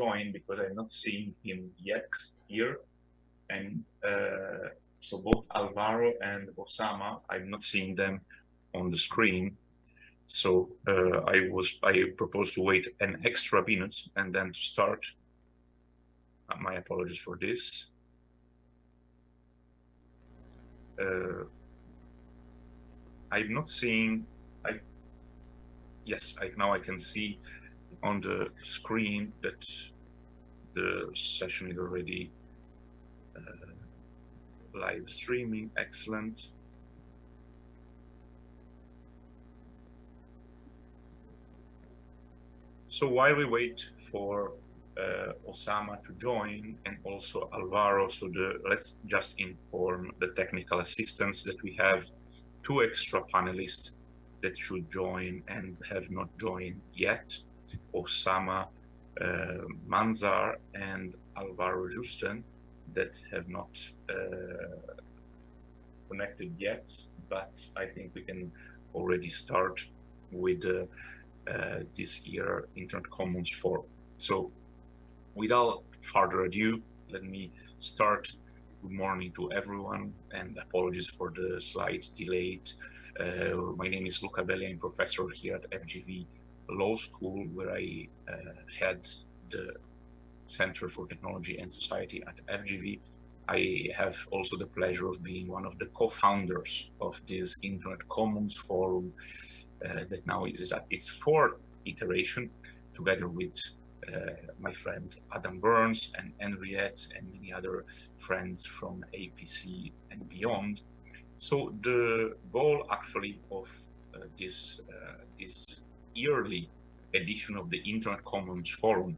join because I'm not seeing him yet here. And uh, so both Alvaro and Osama, I'm not seeing them on the screen. So uh, I was I propose to wait an extra minute and then to start. Uh, my apologies for this. Uh, I'm not seeing. I yes, I now I can see on the screen that the session is already uh, live streaming. Excellent. So while we wait for uh, Osama to join and also Alvaro, so the, let's just inform the technical assistants that we have two extra panelists that should join and have not joined yet, Osama uh, Manzar and Alvaro Justen that have not uh, connected yet, but I think we can already start with uh, this year Internet Commons for. So without further ado, let me start. Good morning to everyone and apologies for the slight delay. Uh, my name is Luca Belli, I'm professor here at FGV Law School where I uh, had the Center for Technology and Society at FGV. I have also the pleasure of being one of the co-founders of this Internet Commons Forum uh, that now is at its fourth iteration, together with uh, my friend Adam Burns and Anriette and many other friends from APC and beyond. So the goal actually of uh, this uh, this yearly edition of the Internet Commons Forum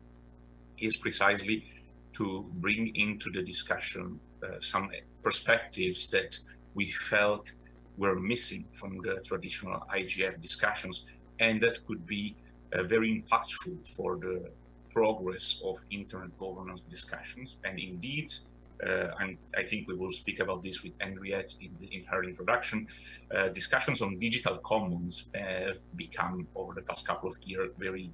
is precisely to bring into the discussion uh, some perspectives that we felt were missing from the traditional IGF discussions, and that could be uh, very impactful for the progress of internet governance discussions. And indeed, and I think we will speak about this with Anriette in, the, in her introduction, uh, discussions on digital commons have become over the past couple of years very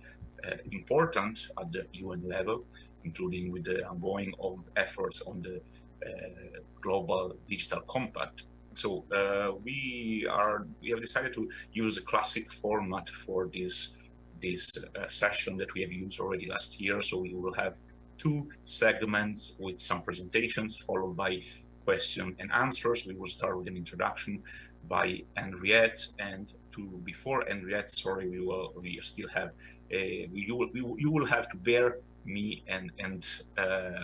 uh, important at the UN level, including with the ongoing efforts on the uh, global digital compact so uh, we are we have decided to use the classic format for this this uh, session that we have used already last year. So we will have two segments with some presentations followed by question and answers. We will start with an introduction by Anriette and to before Anriette, sorry, we will we still have a, you will, you will have to bear me and and uh,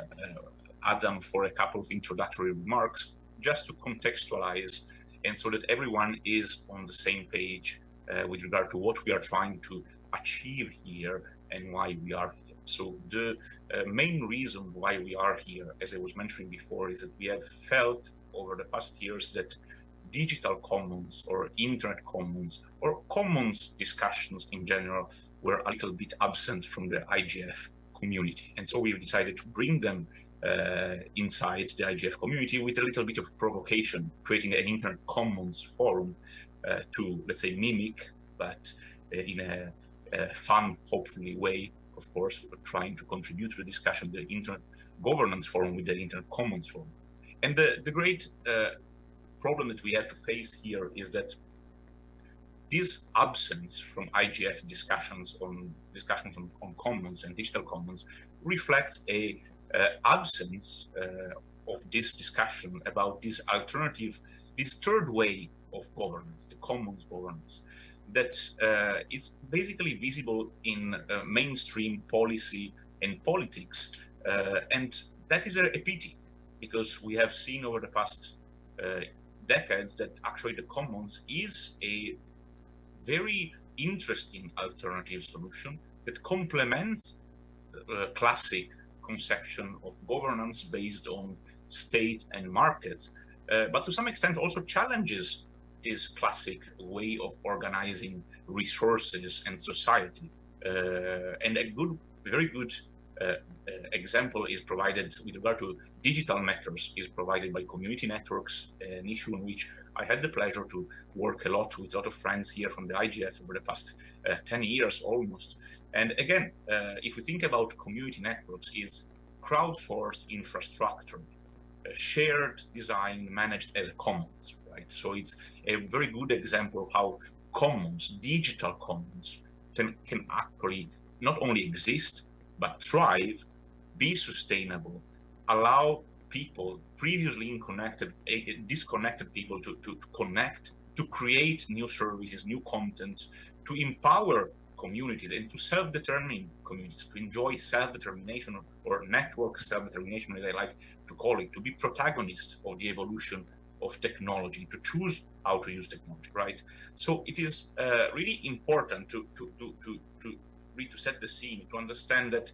Adam for a couple of introductory remarks just to contextualize and so that everyone is on the same page uh, with regard to what we are trying to achieve here and why we are. So the uh, main reason why we are here, as I was mentioning before, is that we have felt over the past years that digital commons or internet commons or commons discussions in general were a little bit absent from the IGF community. And so we decided to bring them uh, inside the IGF community with a little bit of provocation, creating an internet commons forum uh, to, let's say, mimic, but uh, in a, a, fun, hopefully way, of course, trying to contribute to the discussion, the internet governance forum with the internet commons forum. And the, the great uh, problem that we have to face here is that this absence from IGF discussions on discussions on, on commons and digital commons reflects a uh, absence uh, of this discussion about this alternative, this third way of governance, the commons governance, that uh, is basically visible in mainstream policy and politics. and that is a, a, pity because we have seen over the past decades that actually the commons is a very interesting alternative solution that complements uh, classic conception of governance based on state and markets, uh, but to some extent also challenges this classic way of organizing resources and society. Uh, and a good, very good uh, uh, example is provided with regard to digital matters is provided by community networks, an issue in which I had the pleasure to work a lot with a lot of friends here from the IGF over the past uh, 10 years almost. And again, uh, if we think about community networks, it's crowdsourced infrastructure, shared design managed as a commons, right? So it's a very good example of how commons, digital commons, can, can actually not only exist, but thrive, be sustainable, allow people previously unconnected, eh, eh, disconnected people to, to, to connect, to create new services, new content, to empower communities and to self-determine communities, to enjoy self-determination or network self-determination, as I like to call it, to be protagonists of the evolution of technology, to choose how to use technology, right? So it is uh, really important to, to, to, to, to, to set the scene, to understand that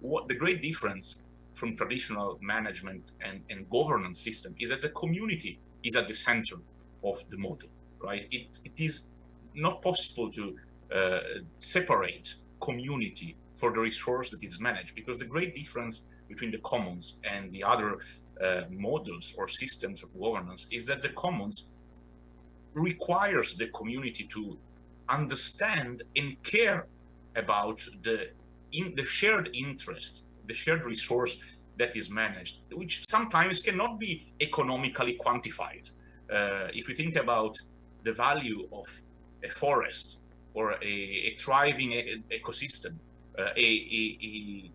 what the great difference from traditional management and, and governance system is that the community is at the center of the model, right? It, it is not possible to uh, separate community for the resource that is managed because the great difference between the commons and the other models or systems of governance is that the commons requires the community to understand and care about the in the shared interest the shared resource that is managed, which sometimes cannot be economically quantified. Uh, if we think about the value of a forest or a, a thriving ecosystem, uh, a, a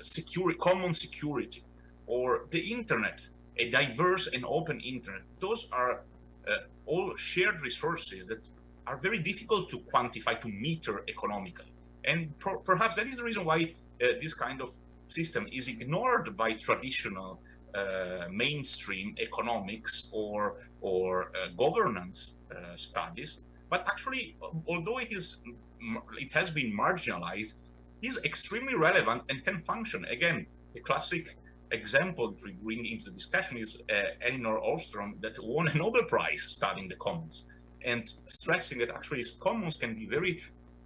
secure, common security, or the internet, a diverse and open internet, those are uh, all shared resources that are very difficult to quantify, to meter economically. And per perhaps that is the reason why uh, this kind of system is ignored by traditional uh, mainstream economics or or uh, governance uh, studies. But actually, although it is it has been marginalized, is extremely relevant and can function. Again, a classic example that we bring into the discussion is uh, Elinor Ostrom that won a Nobel Prize studying the commons and stressing that actually commons can be very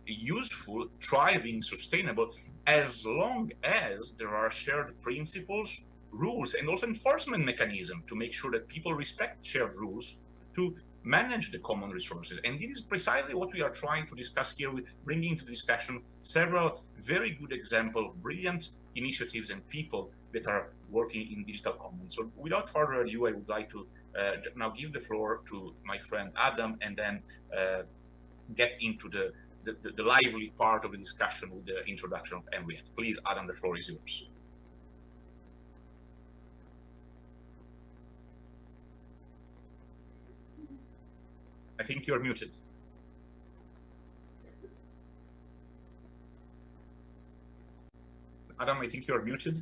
useful, thriving, sustainable, as long as there are shared principles, rules, and also enforcement mechanism to make sure that people respect shared rules to manage the common resources. And this is precisely what we are trying to discuss here with bringing into discussion several very good examples brilliant initiatives and people that are working in digital commons. So without further ado, I would like to uh, now give the floor to my friend Adam and then uh, get into the the, the, the, lively part of the discussion with the introduction of Anriette. Please, Adam, the floor is yours. I think you're muted. Adam, I think you're muted.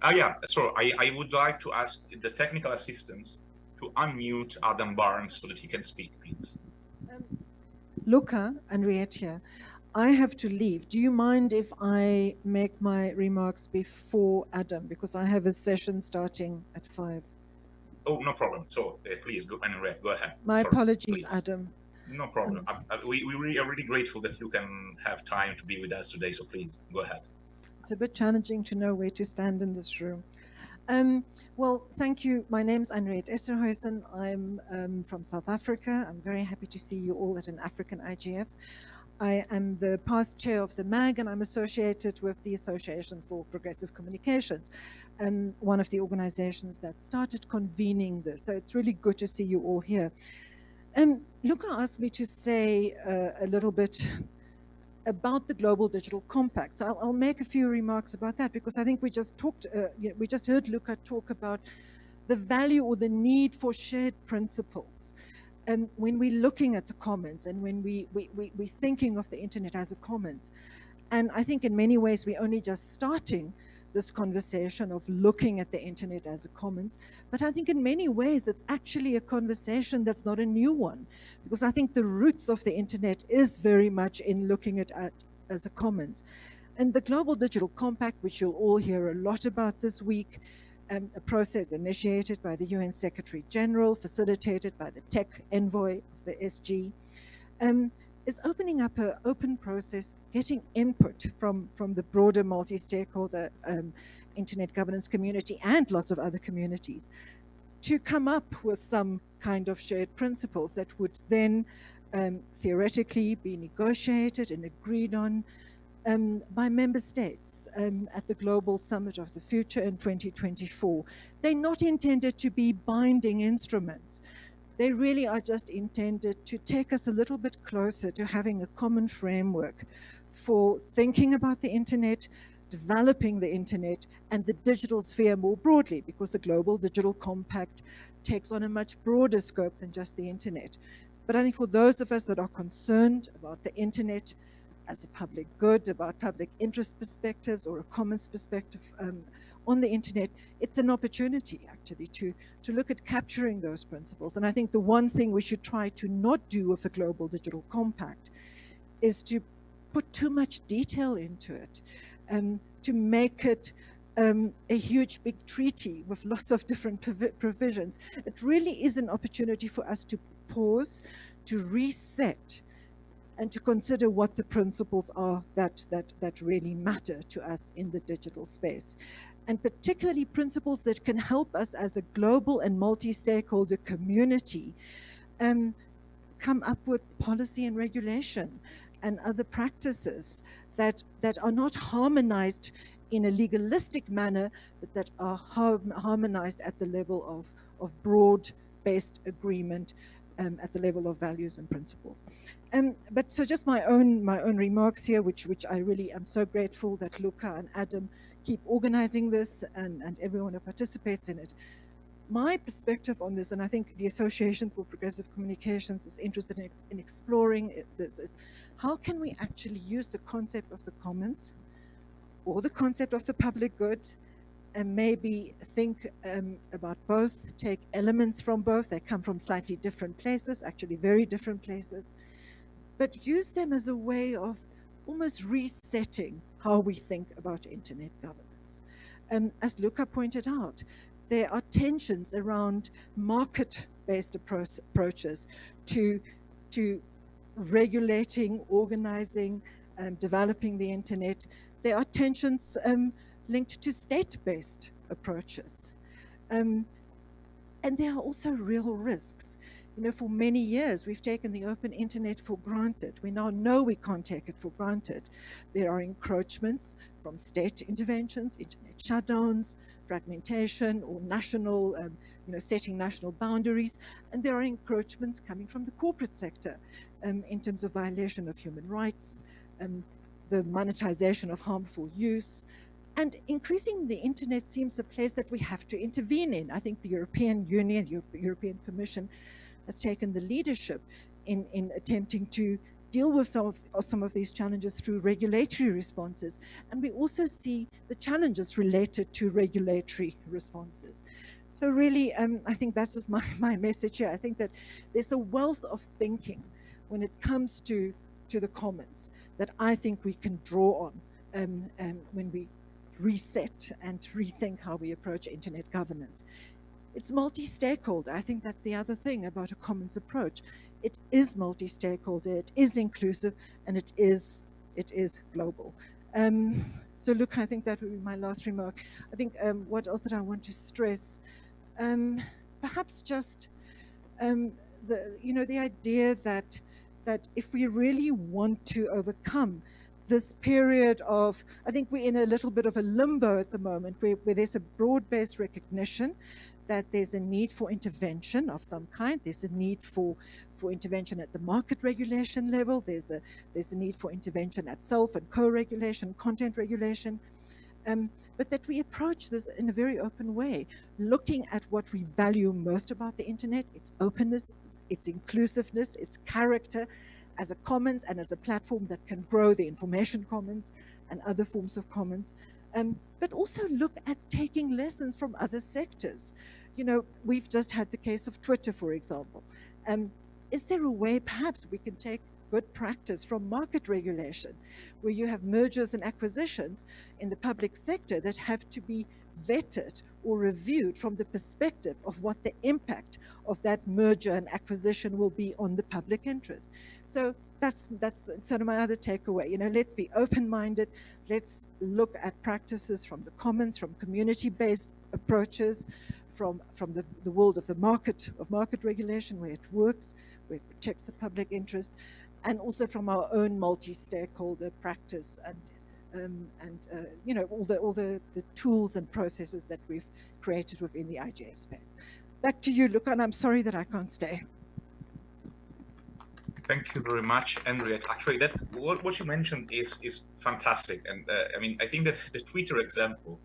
Ah, yeah, so I, I would like to ask the technical assistants to unmute Adam Barnes so that he can speak, please. Luca and Rietia, I have to leave. Do you mind if I make my remarks before Adam? Because I have a session starting at five. Oh, no problem. So uh, please go, Anne go ahead. My Sorry, apologies, please. Adam. No problem. Um, I, I, we, we really are really grateful that you can have time to be with us today. So please go ahead. It's a bit challenging to know where to stand in this room. Um, well, thank you. My name name's Anriette Esterhuysen. I'm um, from South Africa. I'm very happy to see you all at an African IGF. I am the past chair of the MAG and I'm associated with the Association for Progressive Communications and one of the organizations that started convening this. So it's really good to see you all here. Um, Luca asked me to say uh, a little bit about the Global Digital Compact. So I'll, I'll, make a few remarks about that because I think we just talked, uh, you know, we just heard Luca talk about the value or the need for shared principles. And when we're looking at the commons and when we, we, we, we're thinking of the internet as a commons, and I think in many ways we're only just starting this conversation of looking at the internet as a commons. But I think in many ways, it's actually a conversation that's not a new one, because I think the roots of the internet is very much in looking at it as a commons. And the Global Digital Compact, which you'll all hear a lot about this week, um, a process initiated by the UN Secretary General, facilitated by the tech envoy of the SG, um, is opening up an open process, getting input from, from the broader multi-stakeholder um, internet governance community and lots of other communities to come up with some kind of shared principles that would then um, theoretically be negotiated and agreed on um, by member states um, at the Global Summit of the Future in 2024. They're not intended to be binding instruments. They really are just intended to take us a little bit closer to having a common framework for thinking about the internet, developing the internet and the digital sphere more broadly because the Global Digital Compact takes on a much broader scope than just the internet. But I think for those of us that are concerned about the internet as a public good, about public interest perspectives or a commons perspective um, on the internet, it's an opportunity actually to, to look at capturing those principles. And I think the one thing we should try to not do with the Global Digital Compact is to put too much detail into it, um, to make it um, a huge big treaty with lots of different provisions. It really is an opportunity for us to pause, to reset, and to consider what the principles are that, that, that really matter to us in the digital space. And particularly principles that can help us as a global and multi-stakeholder community um, come up with policy and regulation and other practices that, that are not harmonized in a legalistic manner, but that are harmonized at the level of, of broad-based agreement um, at the level of values and principles. Um, but so just my own my own remarks here, which which I really am so grateful that Luca and Adam keep organizing this and, and everyone who participates in it my perspective on this, and I think the Association for Progressive Communications is interested in, in exploring this, is how can we actually use the concept of the commons or the concept of the public good and maybe think um, about both, take elements from both, they come from slightly different places, actually very different places, but use them as a way of almost resetting how we think about internet governance. Um, as Luca pointed out, there are tensions around market-based appro approaches to, to regulating, organizing, um, developing the internet. There are tensions um, linked to state-based approaches. Um, and there are also real risks. You know, for many years, we've taken the open internet for granted. We now know we can't take it for granted. There are encroachments from state interventions, internet shutdowns, fragmentation or national, um, you know, setting national boundaries. And there are encroachments coming from the corporate sector um, in terms of violation of human rights, um, the monetization of harmful use, and increasing the internet seems a place that we have to intervene in. I think the European Union, the European Commission has taken the leadership in, in attempting to deal with some of, some of these challenges through regulatory responses. And we also see the challenges related to regulatory responses. So really, um, I think that's just my, my message here. I think that there's a wealth of thinking when it comes to, to the commons that I think we can draw on um, um, when we reset and rethink how we approach internet governance. It's multi-stakeholder. I think that's the other thing about a commons approach. It is multi-stakeholder, it is inclusive, and it is, it is global. Um, so look, I think that would be my last remark. I think um, what else did I want to stress? Um, perhaps just, um, the, you know, the idea that, that if we really want to overcome this period of, I think we're in a little bit of a limbo at the moment where, where there's a broad-based recognition that there's a need for intervention of some kind. There's a need for, for intervention at the market regulation level. There's a, there's a need for intervention at self and co-regulation, content regulation. Um, but that we approach this in a very open way, looking at what we value most about the internet, its openness, its, its inclusiveness, its character, as a commons and as a platform that can grow the information commons and other forms of commons, um, but also look at taking lessons from other sectors. You know, we've just had the case of Twitter, for example. Um, is there a way perhaps we can take good practice from market regulation, where you have mergers and acquisitions in the public sector that have to be vetted or reviewed from the perspective of what the impact of that merger and acquisition will be on the public interest. So that's that's sort of my other takeaway. You know, let's be open-minded. Let's look at practices from the commons, from community-based approaches, from from the, the world of the market of market regulation, where it works, where it protects the public interest, and also from our own multi-stakeholder practice and um, and uh, you know all the all the, the tools and processes that we've created within the IGF space. Back to you, Luca, and I'm sorry that I can't stay. Thank you very much, Anriette. Actually, that what, what you mentioned is is fantastic, and uh, I mean, I think that the Twitter example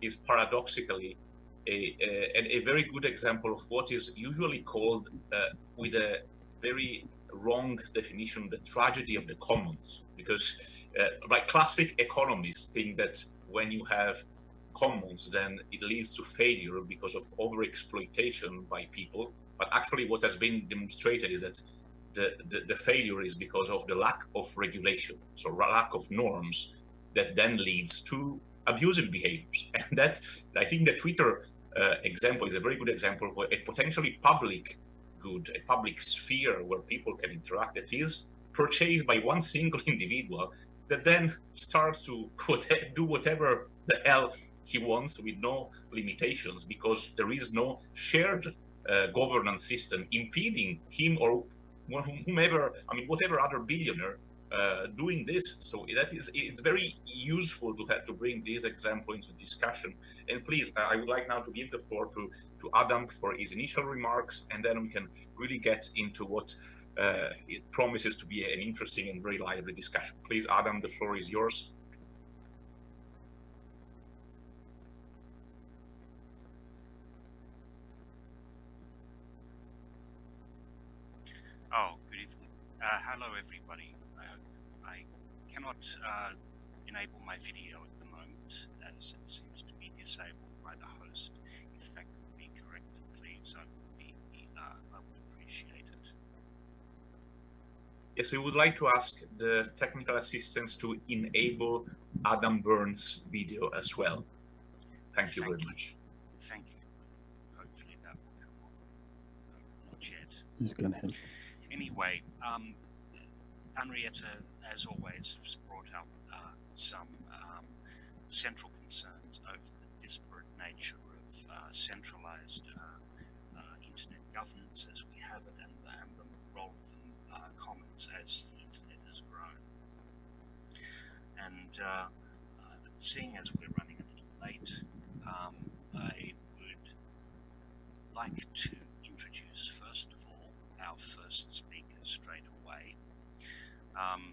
is paradoxically a, a, a very good example of what is usually called, uh, with a very wrong definition, the tragedy of the commons. Because, uh, like classic economists, think that when you have commons, then it leads to failure because of overexploitation by people. But actually, what has been demonstrated is that the, the, the, failure is because of the lack of regulation, so lack of norms that then leads to abusive behaviors. And that, I think the Twitter uh, example is a very good example for a potentially public good, a public sphere where people can interact that is purchased by one single individual that then starts to do whatever the hell he wants with no limitations because there is no shared uh, governance system impeding him or whomever, I mean, whatever other billionaire uh, doing this. So that is, it's very useful to have to bring this example into discussion. And please, I would like now to give the floor to, to Adam for his initial remarks, and then we can really get into what uh, it promises to be an interesting and very lively discussion. Please, Adam, the floor is yours. Uh, hello everybody. Uh, I cannot uh, enable my video at the moment as it seems to be disabled by the host. If that could be corrected please, I would, be, uh, I would appreciate it. Yes, we would like to ask the technical assistants to enable Adam Burns' video as well. Thank you Thank very you. much. Thank you. Hopefully that will come on. No, not yet. Just go ahead. Anyway, um, Henrietta, as always, has brought up uh, some um, central concerns over the disparate nature of uh, centralized uh, uh internet governance as we have it and, and the role of the uh, commons as the internet has grown. And seeing as we're running a little late, um, I would like to introduce first of all our first speaker straight away. Um,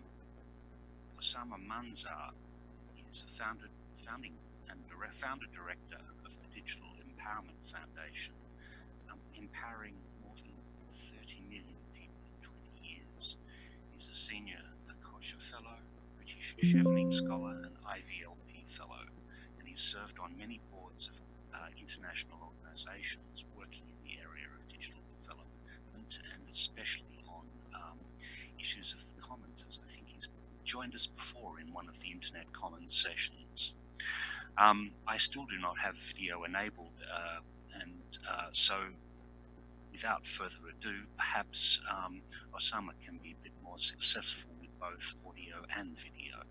Osama Manzar is a founded, founding and founder director of the Digital Empowerment Foundation, um, empowering more than 30 million people in 20 years. He's a senior Ashoka Fellow, British Chevening Scholar, and IVLP Fellow, and he's served on many boards of uh, international organizations working in the area of digital development and especially on issues of the Commons, as I think he's joined us before in one of the Internet Commons sessions. Um, I still do not have video enabled, uh, and uh, so without further ado, perhaps um, Osama can be a bit more successful with both audio and video.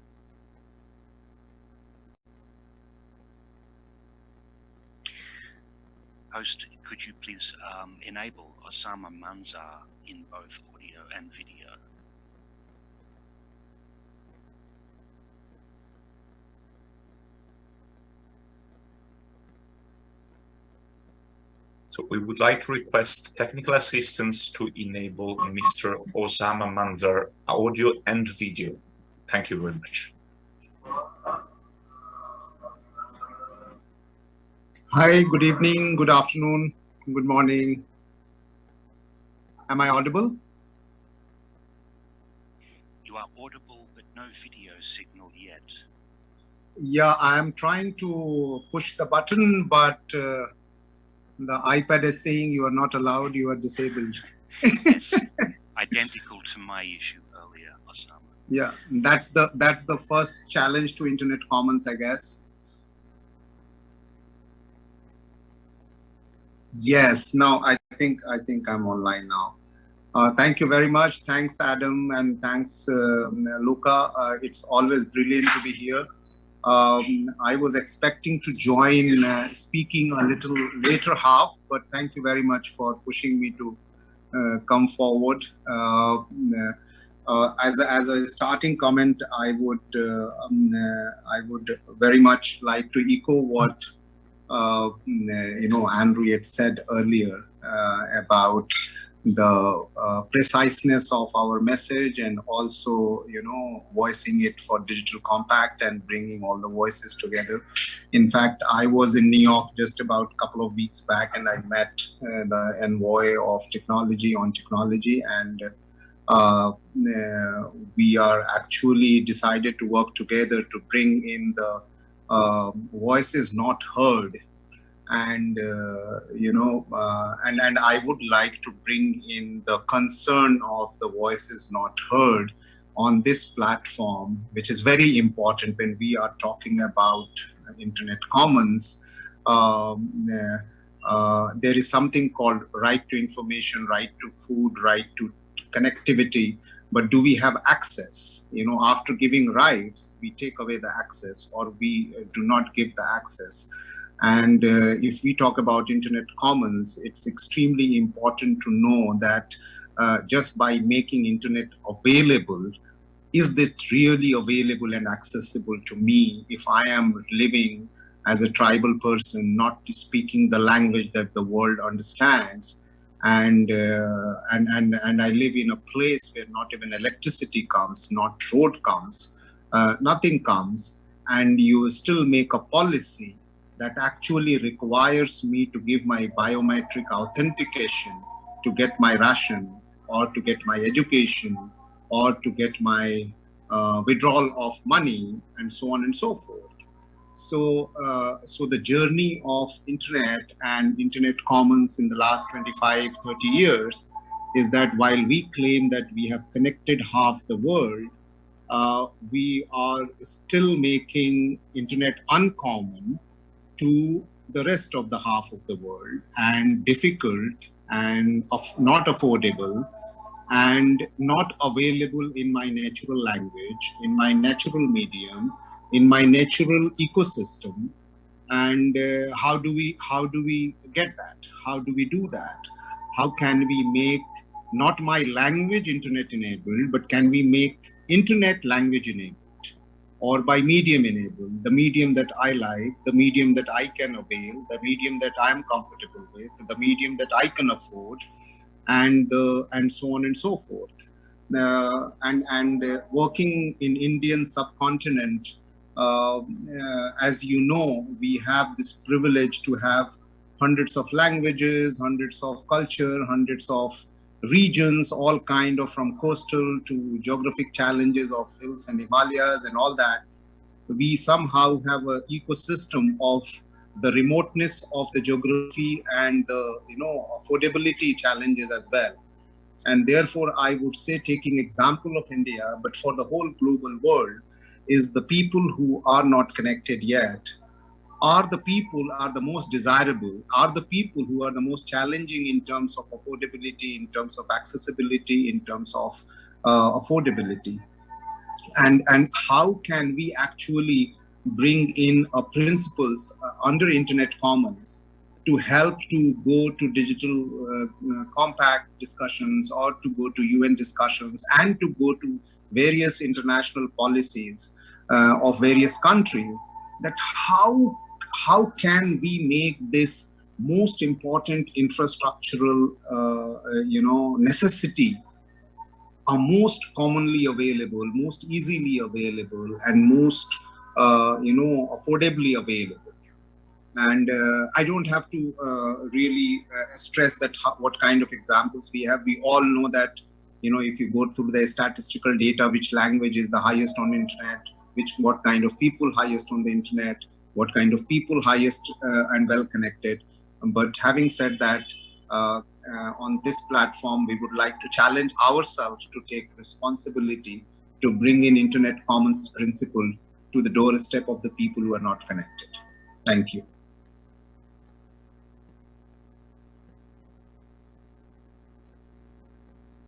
Host, could you please um, enable Osama Manzar in both audio and video? So we would like to request technical assistance to enable Mr. Osama Manzar audio and video. Thank you very much. Hi, good evening, good afternoon, good morning. Am I audible? You are audible, but no video signal yet. Yeah, I'm trying to push the button, but uh, the iPad is saying you are not allowed, you are disabled. Identical to my issue earlier, Osama. Yeah, that's the that's the first challenge to Internet Commons, I guess. Yes, now I think I think I'm online now. Uh, thank you very much. Thanks, Adam, and thanks, uh, Luca. Uh, it's always brilliant to be here. Um, I was expecting to join uh, speaking a little later half, but thank you very much for pushing me to uh, come forward. Uh, as, a, as a starting comment, I would um, I would very much like to echo what uh, you know, Andrew had said earlier uh, about the uh, preciseness of our message and also, you know, voicing it for Digital Compact and bringing all the voices together. In fact, I was in New York just about a couple of weeks back and I met uh, the envoy of technology on technology and uh, we are actually decided to work together to bring in the uh, voices not heard and uh, you know uh, and and i would like to bring in the concern of the voices not heard on this platform which is very important when we are talking about internet commons. Um, uh, there is something called right to information right to food right to connectivity. But do we have access? You know after giving rights we take away the access or we do not give the access and uh, if we talk about internet commons it's extremely important to know that uh, just by making internet available is this really available and accessible to me if i am living as a tribal person not speaking the language that the world understands? And uh, and and and I live in a place where not even electricity comes, not road comes, uh, nothing comes, and you still make a policy that actually requires me to give my biometric authentication to get my ration or to get my education or to get my uh, withdrawal of money and so on and so forth. So, uh, so the journey of internet and internet commons in the last 25, 30 years is that while we claim that we have connected half the world, uh, we are still making internet uncommon to the rest of the half of the world and difficult and of not affordable and not available in my natural language, in my natural medium, in my natural ecosystem. And uh, how do we how do we get that? How do we do that? How can we make not my language internet enabled but can we make internet language enabled or by medium enabled the medium that i like the medium that i can avail the medium that i'm comfortable with the medium that i can afford and and so on and so forth. Uh, and and uh, working in indian subcontinent um, uh, as you know, we have this privilege to have hundreds of languages, hundreds of culture, hundreds of regions, all kind of from coastal to geographic challenges of hills and Himalayas and all that. We somehow have an ecosystem of the remoteness of the geography and the you know affordability challenges as well. And therefore, I would say taking example of India, but for the whole global world, is the people who are not connected yet are the people are the most desirable are the people who are the most challenging in terms of affordability in terms of accessibility in terms of uh, affordability. And and how can we actually bring in uh, principles uh, under internet commons to help to go to digital uh, uh, compact discussions or to go to un discussions and to go to various international policies of various countries that how how can we make this most important infrastructural uh, you know necessity are most commonly available most easily available and most uh, you know affordably available? And uh, i don't have to uh, really uh, stress that what kind of examples we have. We all know that you know, if you go through the statistical data, which language is the highest on internet, which what kind of people highest on the internet, what kind of people highest uh, and well connected. But having said that, uh, uh, on this platform, we would like to challenge ourselves to take responsibility to bring in internet commons principle to the doorstep of the people who are not connected. Thank you.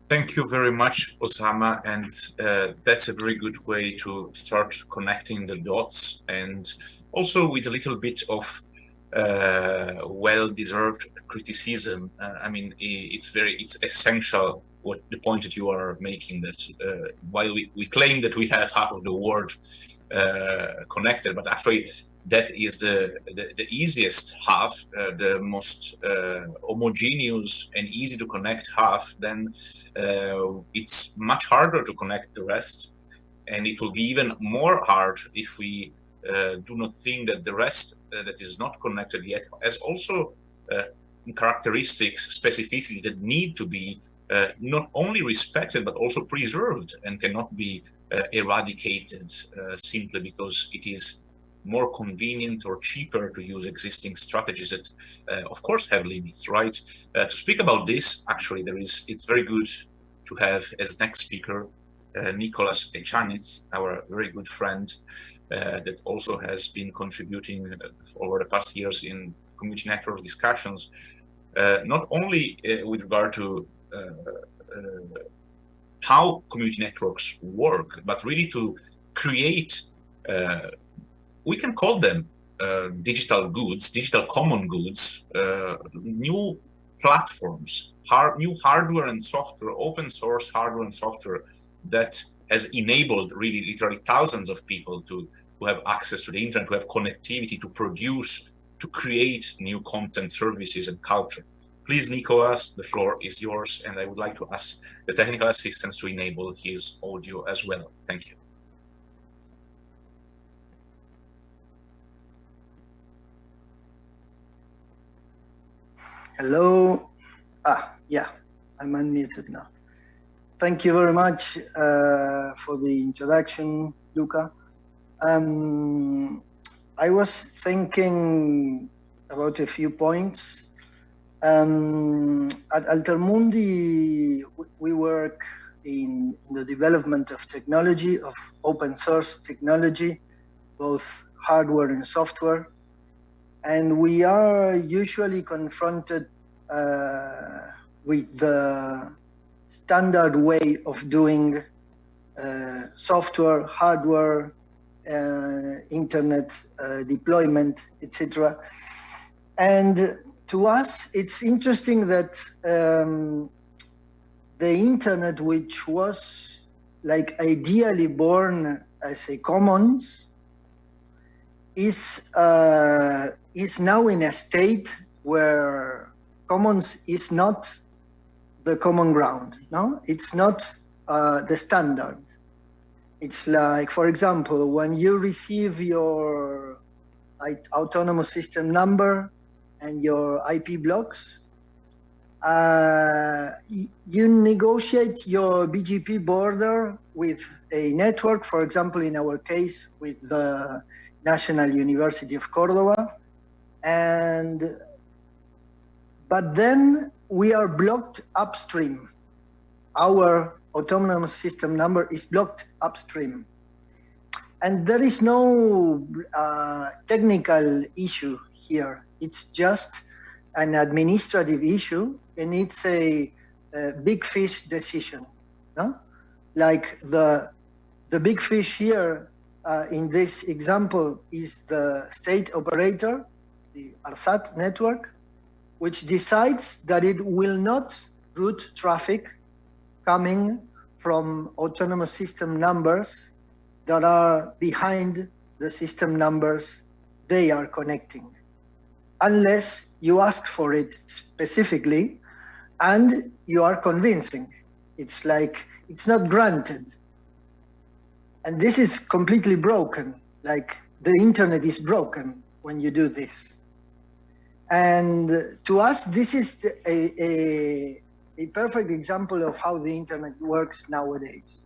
Thank you very much, Osama. And uh, that's a very good way to start connecting the dots and also with a little bit of uh, well-deserved criticism. Uh, I mean, it's very, it's essential what the point that you are making that uh, while we, we claim that we have half of the world uh, connected, but actually that is the, the, the easiest half, uh, the most uh, homogeneous and easy to connect half, then uh, it's much harder to connect the rest. And it will be even more hard if we uh, do not think that the rest that is not connected yet has also characteristics, specificities that need to be not only respected, but also preserved and cannot be eradicated simply because it is more convenient or cheaper to use existing strategies that, uh, of course, have limits, right? Uh, to speak about this, actually, there is. It's very good to have as next speaker uh, Nicolas Echaniz, our very good friend, uh, that also has been contributing uh, over the past years in community network discussions, uh, not only with regard to how community networks work, but really to create we can call them uh, digital goods, digital common goods, uh, new platforms, hard, new hardware and software, open source hardware and software that has enabled really literally thousands of people to, to have access to the internet, to have connectivity, to produce, to create new content, services, and culture. Please, Nicolas, the floor is yours, and I would like to ask the technical assistants to enable his audio as well. Thank you. Hello. Ah, yeah, I'm unmuted now. Thank you very much uh, for the introduction, Luca. Um, I was thinking about a few points. Um, at Altermundi, we work in, the development of technology, of open source technology, both hardware and software and we are usually confronted uh, with the standard way of doing uh, software, hardware, uh, internet uh, deployment, etc. And to us, it's interesting that um, the internet, which was like ideally born as a commons, is uh, is now in a state where commons is not the common ground. No, it's not uh, the standard. It's like, for example, when you receive your autonomous system number and your IP blocks, uh, you negotiate your BGP border with a network, for example, in our case, with the National University of Cordoba, and but then we are blocked upstream. Our autonomous system number is blocked upstream. And there is no uh, technical issue here. It's just an administrative issue and it's a, a big fish decision. No? Like the, the big fish here uh, in this example is the state operator the ARSAT network, which decides that it will not route traffic coming from autonomous system numbers that are behind the system numbers they are connecting, unless you ask for it specifically and you are convincing. It's like, it's not granted. And this is completely broken, like the internet is broken when you do this. And to us, this is a, a, a, perfect example of how the internet works nowadays.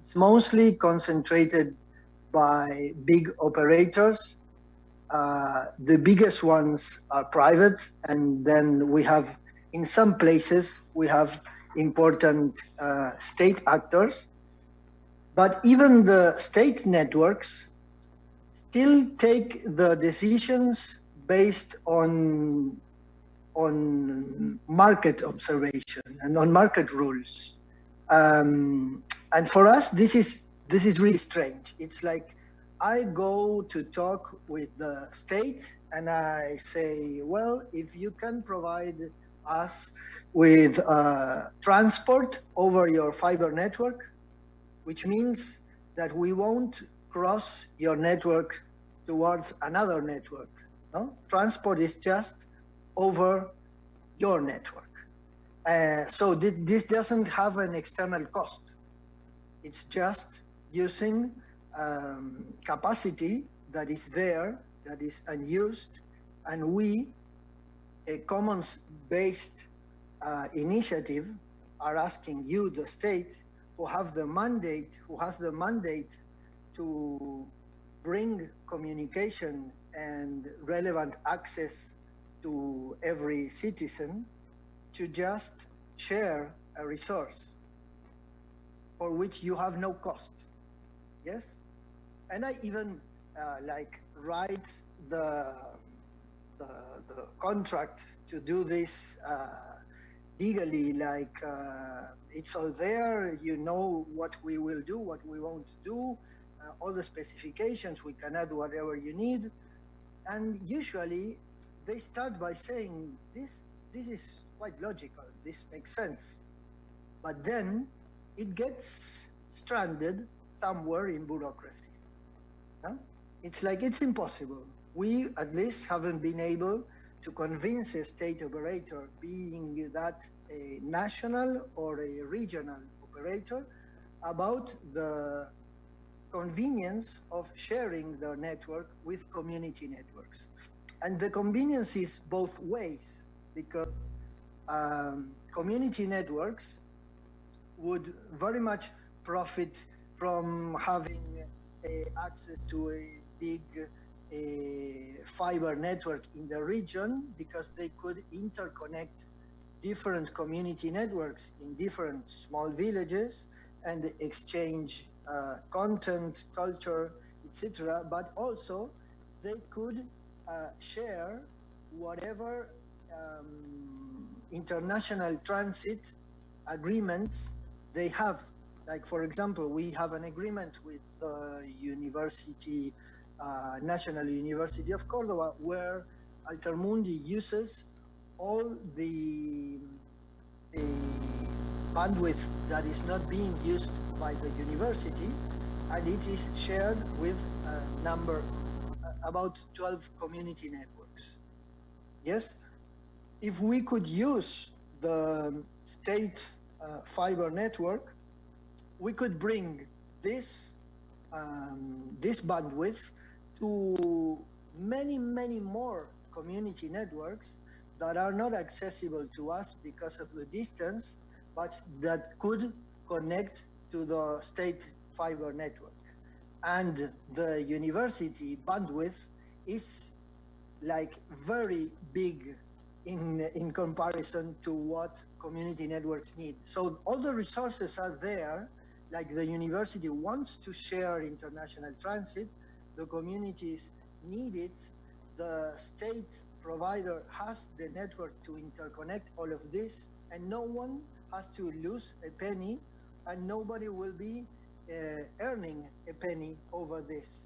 It's mostly concentrated by big operators. Uh, the biggest ones are private, and then we have, in some places, we have important uh, state actors. But even the state networks still take the decisions based on on market observation and on market rules. Um, and for us, this is this is really strange. It's like I go to talk with the state and I say, well, if you can provide us with uh, transport over your fiber network, which means that we won't cross your network towards another network. No? Transport is just over your network. Uh, so th this doesn't have an external cost. It's just using um, capacity that is there, that is unused, and we, a commons-based uh, initiative, are asking you, the state, who have the mandate, who has the mandate to bring communication and relevant access to every citizen, to just share a resource for which you have no cost. Yes? And I even uh, like write the, the, the, contract to do this uh, legally, like uh, it's all there, you know what we will do, what we won't do, uh, all the specifications, we can add whatever you need. And usually they start by saying this, this is quite logical, this makes sense. But then it gets stranded somewhere in bureaucracy. Huh? It's like it's impossible. We at least haven't been able to convince a state operator, being that a national or a regional operator, about the convenience of sharing their network with community networks. And the convenience is both ways, because um, community networks would very much profit from having access to a big fiber network in the region because they could interconnect different community networks in different small villages and exchange uh, content, culture, etc. But also they could uh, share whatever um, international transit agreements they have. Like for example, we have an agreement with the university, uh, National University of Cordoba, where Altermundi uses all the, the bandwidth that is not being used by the university, and it is shared with a number, uh, about 12 community networks. Yes, if we could use the state uh, fiber network, we could bring this um, this bandwidth to many, many more community networks that are not accessible to us because of the distance, but that could connect to the state fiber network. And the university bandwidth is like very big in, in comparison to what community networks need. So all the resources are there, like the university wants to share international transit, the communities need it, the state provider has the network to interconnect all of this, and no one has to lose a penny, and nobody will be uh, earning a penny over this.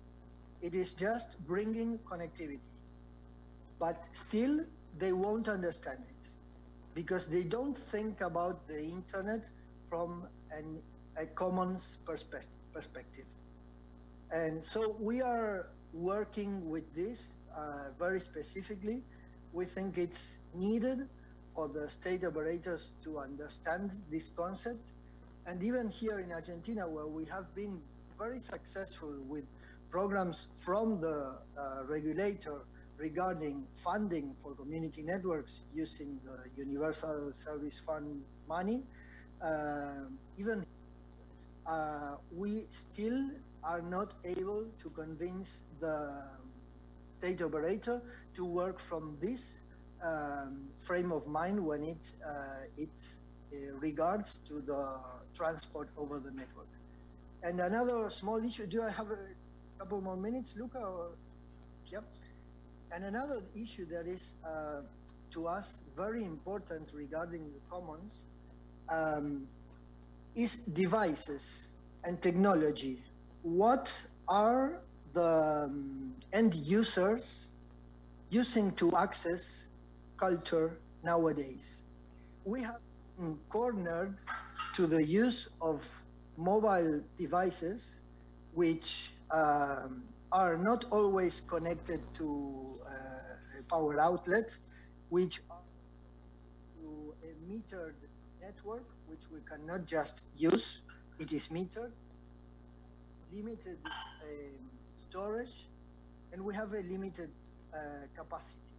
It is just bringing connectivity. But still, they won't understand it because they don't think about the internet from an, a commons perspe perspective. And so we are working with this uh, very specifically. We think it's needed for the state operators to understand this concept. And even here in Argentina, where we have been very successful with programs from the uh, regulator regarding funding for community networks using the Universal Service Fund money, uh, even uh, we still are not able to convince the state operator to work from this um, frame of mind when it uh, it uh, regards to the transport over the network. And another small issue. Do I have a couple more minutes, Luca? Or, yep. And another issue that is uh, to us very important regarding the commons um, is devices and technology. What are the um, end users using to access culture nowadays? We have cornered to the use of mobile devices, which um, are not always connected to uh, power outlet, which are to a metered network, which we cannot just use. It is metered, limited um, storage, and we have a limited uh, capacity.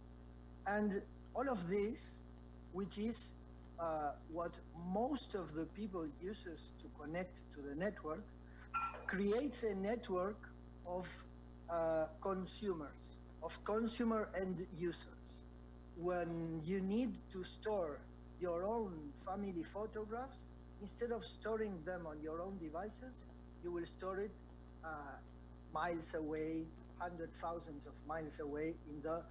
And all of this, which is uh, what most of the people uses to connect to the network, creates a network of uh, consumers, of consumer end users. When you need to store your own family photographs, instead of storing them on your own devices, you will store it uh, miles away, hundred thousands of miles away in the uh,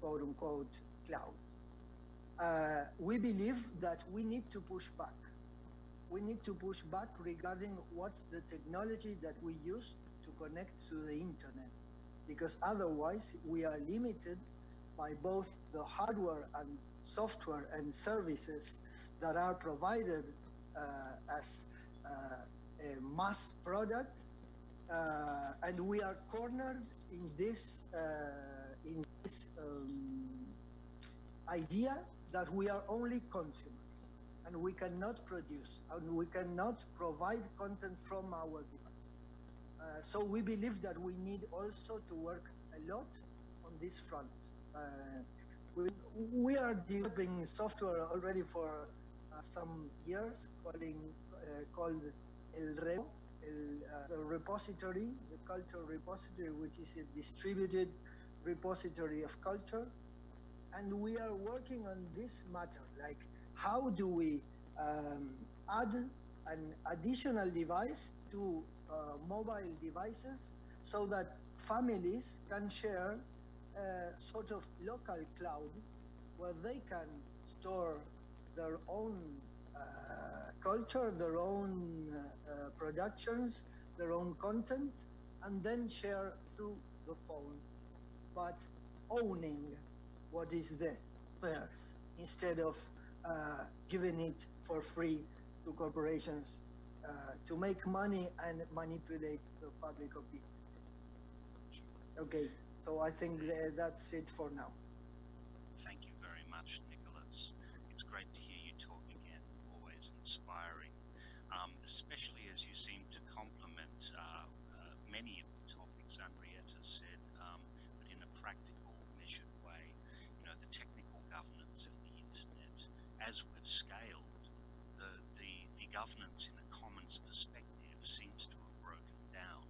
quote unquote cloud. Uh, we believe that we need to push back. We need to push back regarding what's the technology that we use to connect to the internet, because otherwise we are limited by both the hardware and software and services that are provided uh, as uh, a mass product, uh, and we are cornered in this uh, in this um, idea that we are only consumers and we cannot produce and we cannot provide content from our device. Uh, so we believe that we need also to work a lot on this front. Uh, we, are developing software already for uh, some years calling, uh, called El Reo, El, the repository, the culture repository, which is a distributed repository of culture. And we are working on this matter, like how do we um, add an additional device to uh, mobile devices so that families can share a sort of local cloud where they can store their own uh, culture, their own uh, productions, their own content, and then share through the phone, but owning what is there first instead of uh, giving it for free to corporations uh, to make money and manipulate the public opinion. Okay, so I think that's it for now. Thank you very much, Nicolas. It's great to hear you talk again, always inspiring, um, especially as you seem to complement uh, uh many of the topics Anriette said, um, but in a practical technical governance of the internet, as we've scaled, the, the, the governance in a commons perspective seems to have broken down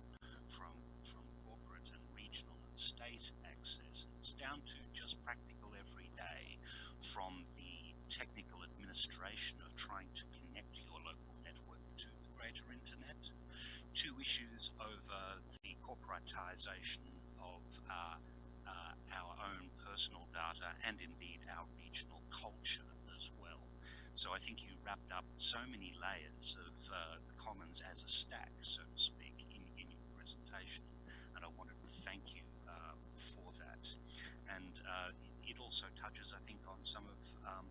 from, from corporate and regional and state accesses down to just practical everyday from the technical administration of trying to connect your local network to the greater internet to issues over the corporatization of uh, uh, our own personal data and indeed our regional culture as well. So I think you wrapped up so many layers of uh, the commons as a stack, so to speak, in, in your presentation, and I wanted to thank you uh, for that. And uh, it also touches, I think, on some of um,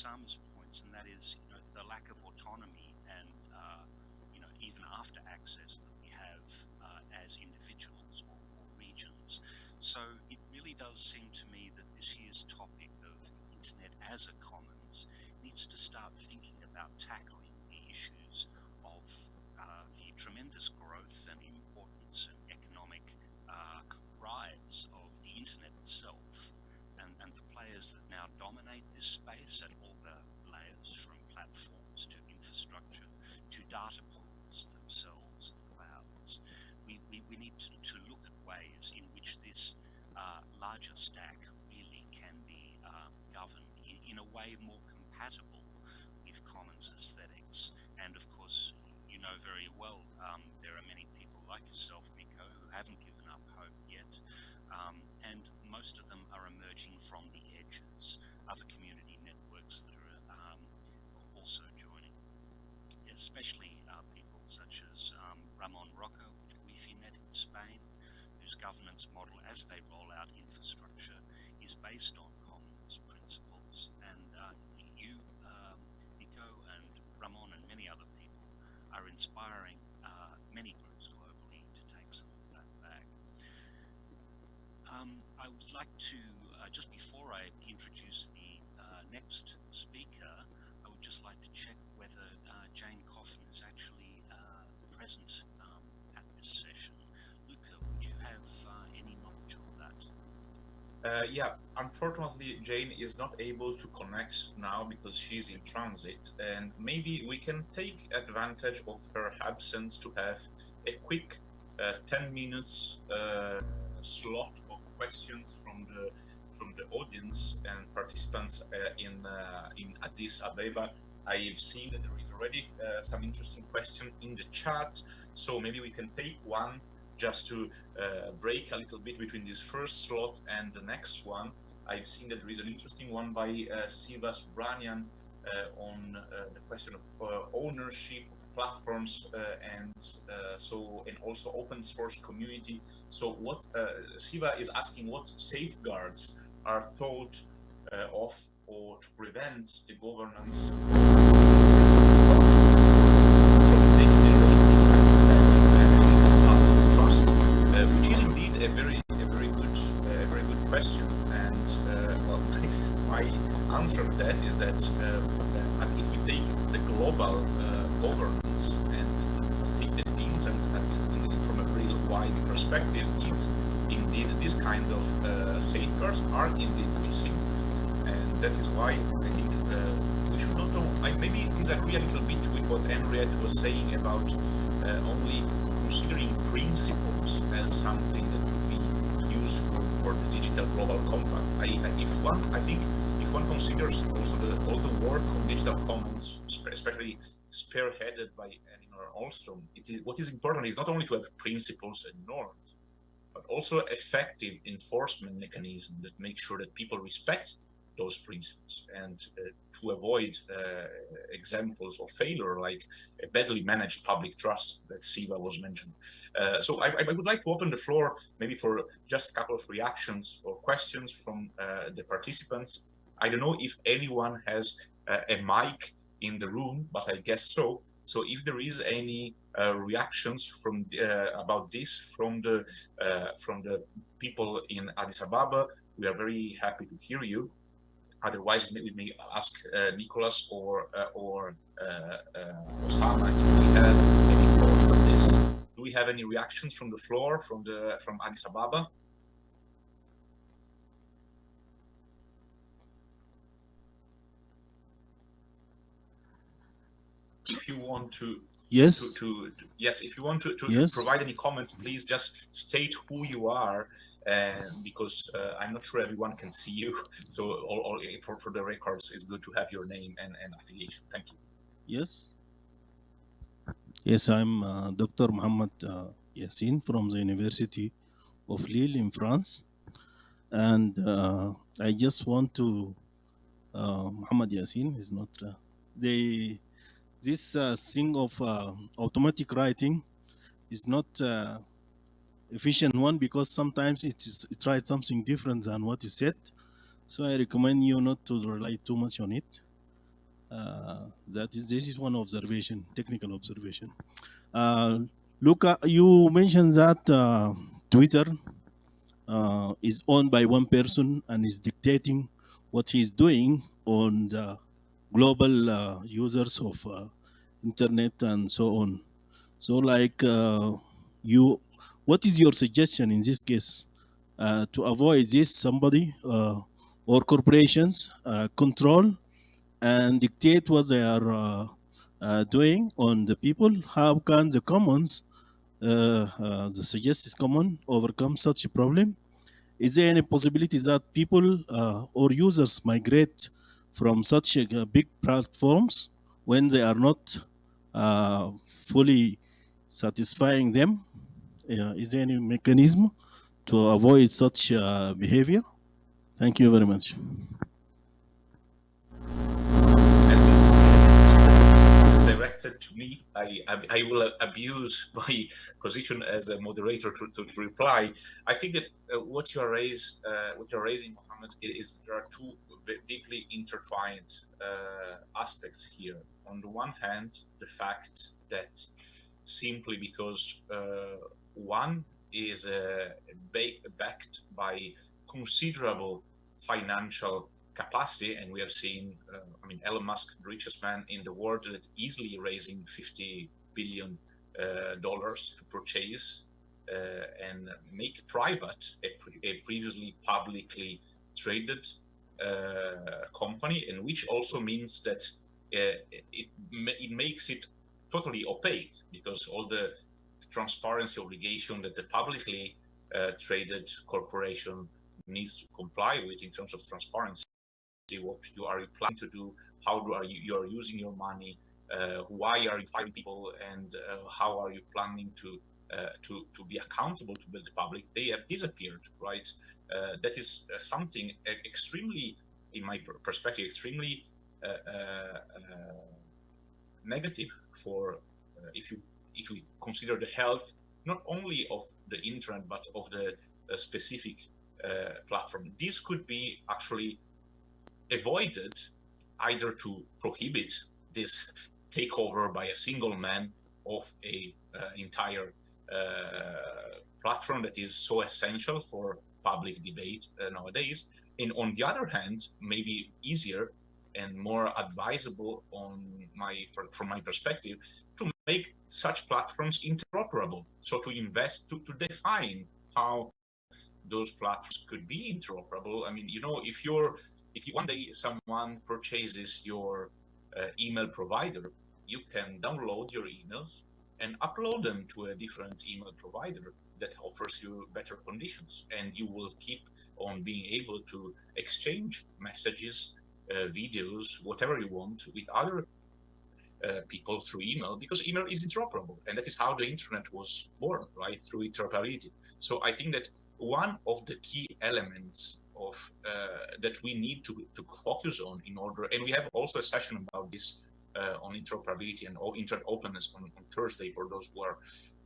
Osama's points, and that is, you know, the lack of autonomy and, uh, you know, even after access that we have uh, as individuals or, or regions. So it really does seem to me that this year's topic of internet as a commons needs to start thinking about tackling the issues of uh, the tremendous growth and importance and economic uh, rise of the internet itself and, and the players that now dominate this space at all the layers from platforms to infrastructure to data pools themselves and clouds. We, we, we need to, to look at ways in which this uh, larger stack really can be uh, governed in, in, a way more compatible with commons aesthetics. And of course, you know very well um, there are many people like yourself, Nico, who haven't given up hope yet. Um, and most of them are emerging from the edges, other community networks that are um, also. Especially uh, people such as um, Ramon Roca with guifi.net in Spain, whose governance model as they roll out infrastructure is based on commons principles. And uh, you, um, Nico and Ramon and many other people are inspiring uh, many groups globally to take some of that back. Um, I would like to, uh, just before I introduce the uh, next speaker, I would just like to check whether Jane Coffin is actually uh, present um, at this session. Luca, would you have uh, any knowledge of that? Uh, yeah, unfortunately, Jane is not able to connect now because she's in transit, and maybe we can take advantage of her absence to have a quick uh, 10 minutes uh, slot of questions from the from the audience and participants uh, in uh, in Addis Ababa. I've seen that there is already uh, some interesting question in the chat, so maybe we can take one just to uh, break a little bit between this first slot and the next one. I've seen that there is an interesting one by uh, Siva Subramanian uh, on uh, the question of uh, ownership of platforms and so and also open source community. So what Siva is asking what safeguards are thought of or to prevent the governance answer to that is that uh, if we take the global uh, governance and take the internet from a real wide perspective, it's indeed this kind of uh, safeguards are indeed missing, and that is why I think we should not. I maybe disagree a little bit with what Anriette was saying about only considering principles as something that would be useful for the digital global compact. I, if one, I think, one considers also the, all the work on digital commons, especially spearheaded by Elinor Ostrom, it is, what is important is not only to have principles and norms, but also effective enforcement mechanism that make sure that people respect those principles and uh, to avoid uh, examples of failure like a badly managed public trust that Siva was mentioned. Uh, so I, I, would like to open the floor maybe for just a couple of reactions or questions from uh, the participants. I don't know if anyone has uh, a mic in the room, but I guess so. So if there is any uh, reactions from about this from the from the people in Addis Ababa, we are very happy to hear you. Otherwise, we may ask uh, Nicolas or uh, or uh, uh, Osama if we have any thoughts on this. Do we have any reactions from the floor from the from Addis Ababa? You want to Yes. To, to, yes, if you want to, to, yes. to, provide any comments, please just state who you are, uh, because uh, I'm not sure everyone can see you. So, all, all, for for the records, it's good to have your name and, and affiliation. Thank you. Yes. Yes, I'm uh, Dr. Muhammad uh, Yassin from the University of Lille in France, and uh, I just want to uh, Muhammad Yassin is not the this uh, thing of uh, automatic writing is not uh, efficient one because sometimes it is it writes something different than what is said. So I recommend you not to rely too much on it. Uh, that is this is one observation, technical observation. Uh, Luca, you mentioned that uh, Twitter is owned by one person and is dictating what he's doing on the global uh, users of uh, internet and so on. So like uh, you, what is your suggestion in this case to avoid this somebody or corporations control and dictate what they are uh, doing on the people, how can the commons, uh, uh, the suggested common overcome such a problem? Is there any possibility that people or users migrate from such uh, big platforms when they are not uh, fully satisfying them? Uh, is there any mechanism to avoid such uh, behavior? Thank you very much. Directed to me. I, I, I will abuse my position as a moderator to, to, to reply. I think that uh, what you are raise, uh, what you're raising, Mohammed, is there are two deeply intertwined uh, aspects here. On the one hand, the fact that simply because uh, one is uh, backed by considerable financial capacity, and we have seen, uh, I mean, Elon Musk, the richest man in the world, that easily raising 50 billion dollars to purchase uh, and make private a, pre a previously publicly traded company, and which also means that uh, it, it makes it totally opaque because all the transparency obligation that the publicly uh, traded corporation needs to comply with in terms of transparency what you are planning to do how do are you you are using your money uh, why are you firing people and uh, how are you planning to uh, to to be accountable to the public they have disappeared right uh, that is uh, something extremely in my perspective extremely negative for if you if we consider the health not only of the internet but of the specific uh, platform. This could be actually avoided either to prohibit this takeover by a single man of a uh, entire uh, platform that is so essential for public debate uh, nowadays and on the other hand maybe easier and more advisable on my from my perspective to make such platforms interoperable so to invest to, to define how those platforms could be interoperable. I mean, you know, if you're, if you, one day someone purchases your uh, email provider, you can download your emails and upload them to a different email provider that offers you better conditions. And you will keep on being able to exchange messages uh, videos whatever you want with other uh, people through email because email is interoperable and that is how the internet was born right? Through interoperability. So i think that one of the key elements of uh, that we need to, to focus on in order, and we have also a session about this on interoperability and internet openness on, on, Thursday for those who are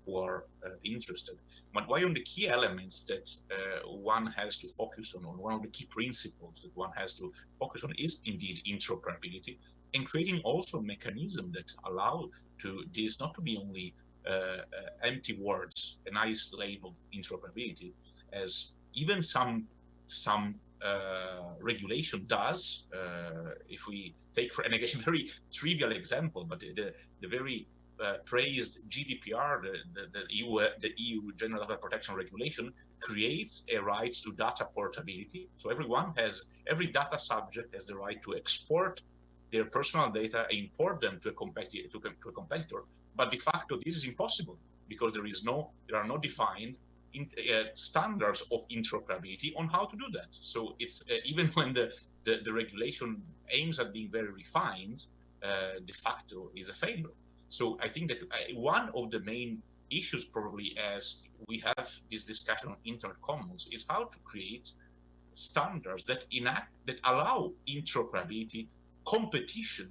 who are uh, interested. But one of the key elements that uh, one has to focus on, on one of the key principles that one has to focus on is indeed interoperability and creating also a mechanism that allow to this not to be only uh, uh, empty words, a nice label interoperability, as even some some uh, regulation does. Uh, if we take, for, a very trivial example, but the, the very uh, praised GDPR, the, the, the, EU, the EU General Data Protection Regulation, creates a right to data portability. So everyone has, every data subject has the right to export their personal data import them to a, competitor, to, to a competitor. But de facto, this is impossible because there is no, there are no defined in, uh, standards of interoperability on how to do that. So it's uh, even when the, the, the, regulation aims at being very refined, uh, de facto is a failure. So I think that uh, one of the main issues probably as we have this discussion on internet commons is how to create standards that enact that allow interoperability, competition,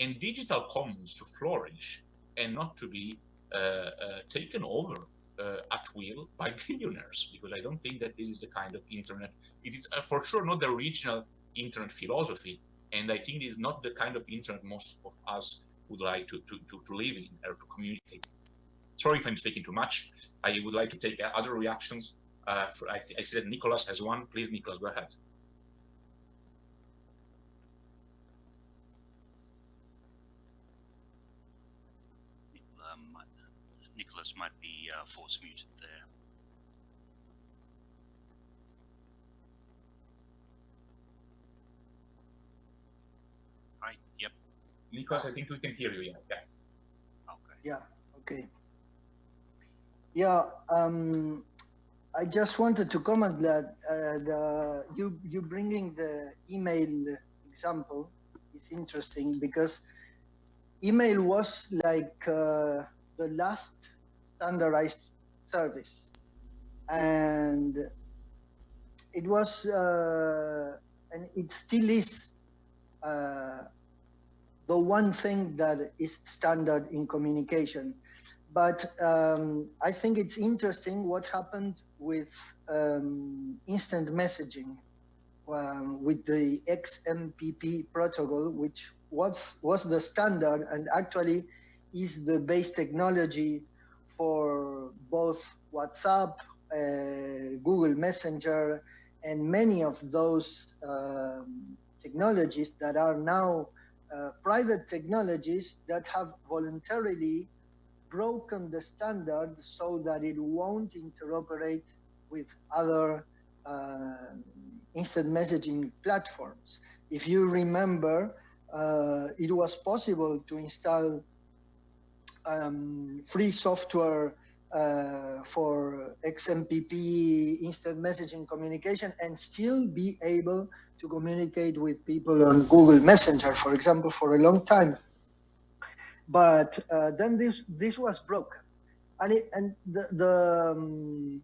and digital commons to flourish and not to be uh, uh, taken over at will by billionaires because I don't think that this is the kind of internet. It is uh, for sure not the original internet philosophy, and I think it is not the kind of internet most of us would like to to, to, to live in or to communicate. Sorry if I'm speaking too much. I would like to take uh, other reactions. Uh, for, I, I see that Nicolas has one. Please, Nicolas, go ahead. Nicolas might uh, force muted there. Right, yep. Nicolas, I think we can hear you, yeah. Yeah. Okay. Yeah, okay. Yeah, um, I just wanted to comment that uh, the you you bringing the email example is interesting because email was like uh, the last standardized service. And it was, uh, and it still is, uh, the one thing that is standard in communication. But um, I think it's interesting what happened with um, instant messaging, um, with the XMPP protocol, which was, was the standard and actually is the base technology for both WhatsApp, uh, Google Messenger, and many of those um, technologies that are now uh, private technologies that have voluntarily broken the standard so that it won't interoperate with other uh, instant messaging platforms. If you remember, uh, it was possible to install um, free software uh, for XMPP instant messaging communication and still be able to communicate with people on Google Messenger, for example, for a long time. But uh, then this this was broken, and it, and the, the um,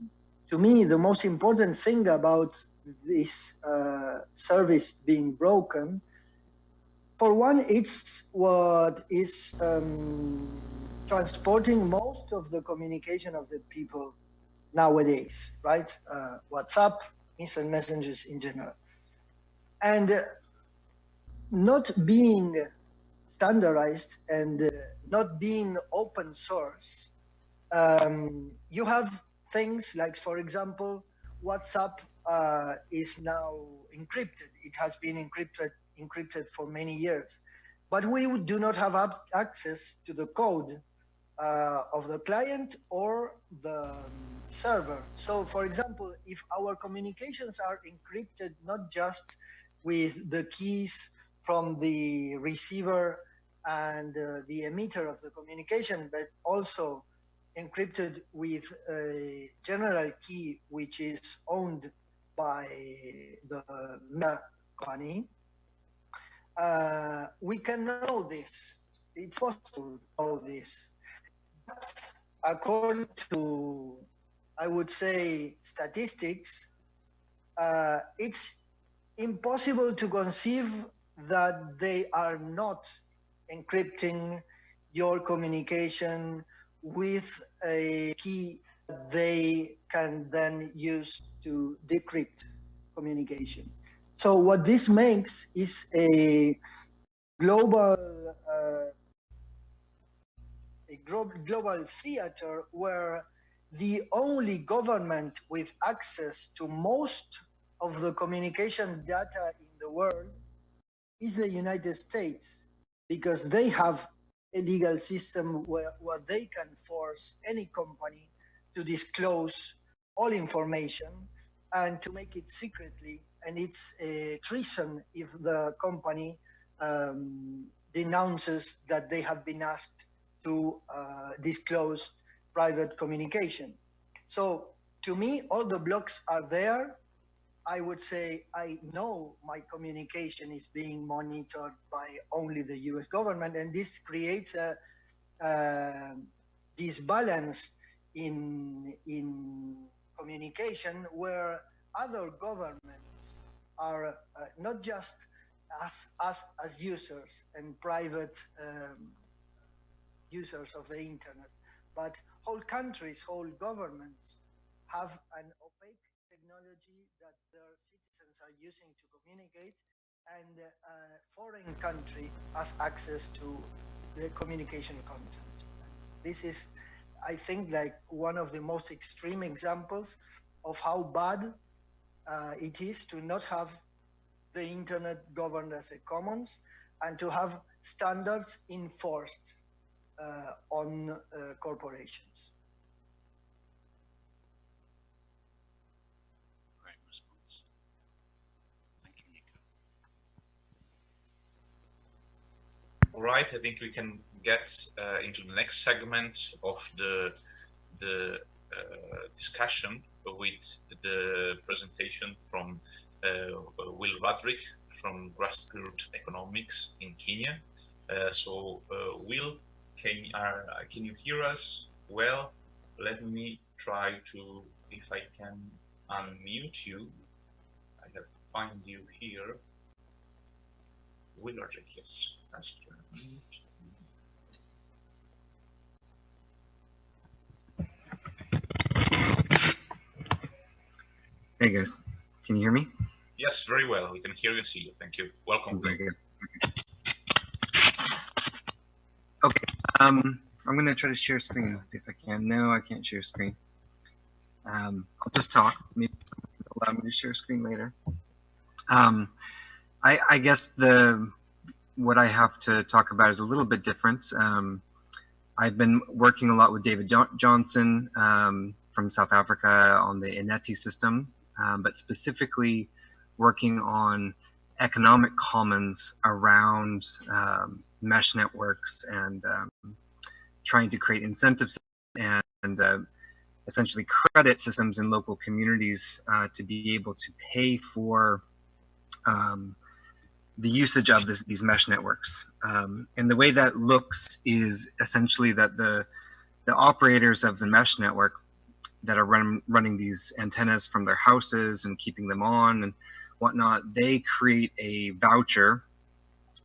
to me the most important thing about this uh, service being broken, for one, it's what is um, transporting most of the communication of the people nowadays, right? Uh, WhatsApp, instant messengers in general. And uh, not being standardized and uh, not being open source, um, you have things like, for example, WhatsApp uh, is now encrypted. It has been encrypted encrypted for many years, but we do not have access to the code uh, of the client or the server. So for example, if our communications are encrypted not just with the keys from the receiver and uh, the emitter of the communication, but also encrypted with a general key which is owned by the company, uh, we can know this. It's possible to know this according to, I would say, statistics, uh, it's impossible to conceive that they are not encrypting your communication with a key they can then use to decrypt communication. So what this makes is a global uh, a global theater where the only government with access to most of the communication data in the world is the United States because they have a legal system where, where they can force any company to disclose all information and to make it secretly and it's a treason if the company um, denounces that they have been asked to uh, disclose private communication. So to me, all the blocks are there. I would say I know my communication is being monitored by only the US government, and this creates a uh, disbalance in, in communication where other governments are uh, not just us, us as users and private um, users of the internet, but whole countries, whole governments have an opaque technology that their citizens are using to communicate and a foreign country has access to the communication content. This is, I think, like one of the most extreme examples of how bad uh, it is to not have the internet governed as a commons and to have standards enforced uh, on uh, corporations. Great response. Thank you, Nico. All right, I think we can get uh, into the next segment of the the uh, discussion with the presentation from uh, Will Ruddick from Grassroot Economics in Kenya. Uh, so, Will, can, uh, can you hear us well? Let me try to, if I can unmute you. I have find you here. Will Willard, yes. That's Hey guys, can you hear me? Yes, very well. We can hear you, and see you. Thank you. Welcome. Very good. Okay. okay. Um, I'm gonna try to share screen. See if I can. No, I can't share screen. Um, I'll just talk. Maybe someone allow me to share screen later. Um, I, I guess the what I have to talk about is a little bit different. Um, I've been working a lot with David jo Johnson um, from South Africa on the iNethi system, um, but specifically working on economic commons around um, mesh networks and um, trying to create incentives and, and uh, essentially credit systems in local communities uh, to be able to pay for um, the usage of this, these mesh networks. Um, and the way that looks is essentially that the, the operators of the mesh network that are run, running these antennas from their houses and keeping them on and whatnot, they create a voucher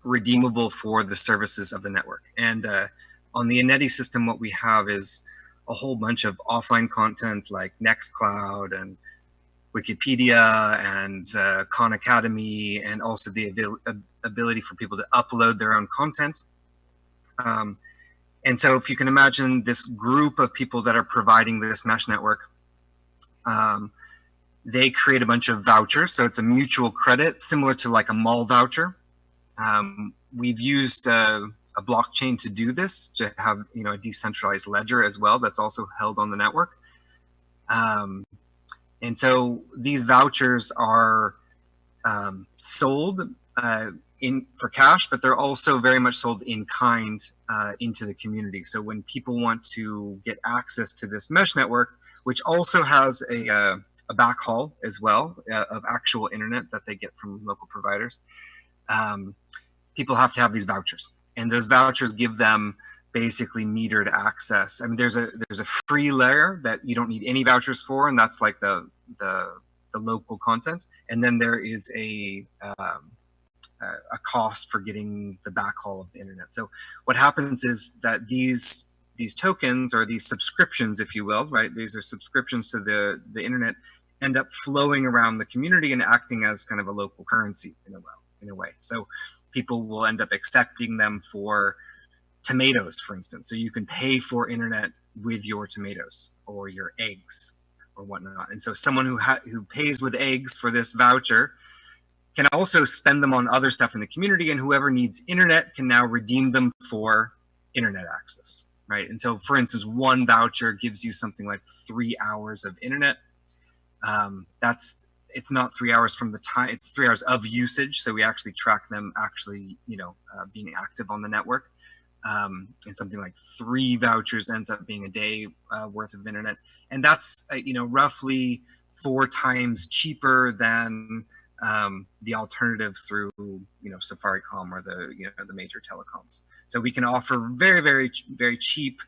redeemable for the services of the network. And uh, on the iNethi system, what we have is a whole bunch of offline content like Nextcloud and Wikipedia and uh, Khan Academy, and also the abil ability for people to upload their own content. Um, and so if you can imagine this group of people that are providing this mesh network, um, they create a bunch of vouchers. So it's a mutual credit, similar to like a mall voucher. Um, we've used a, a, blockchain to do this, to have you know a decentralized ledger as well that's also held on the network. Um, and so these vouchers are um, sold uh, in for cash, but they're also very much sold in kind uh, into the community. So when people want to get access to this mesh network, which also has a, uh, a backhaul as well uh, of actual internet that they get from local providers, um, people have to have these vouchers. And those vouchers give them basically metered access. I mean, there's a there's a free layer that you don't need any vouchers for, and that's like the the, the local content. And then there is a um, a cost for getting the backhaul of the internet. So what happens is that these these tokens or these subscriptions, if you will, right? These are subscriptions to the the internet, end up flowing around the community and acting as kind of a local currency in a way. In a way, so people will end up accepting them for tomatoes, for instance. So you can pay for internet with your tomatoes or your eggs or whatnot. And so someone who who pays with eggs for this voucher can also spend them on other stuff in the community and whoever needs internet can now redeem them for internet access, right? And so for instance, one voucher gives you something like three hours of internet. Um, that's, it's not three hours from the time, it's three hours of usage. So we actually track them actually, you know, uh, being active on the network. Um, and something like three vouchers ends up being a day uh, worth of internet. And that's, uh, you know, roughly four times cheaper than um, the alternative through you know Safaricom or the you know the major telecoms. So we can offer very very very cheap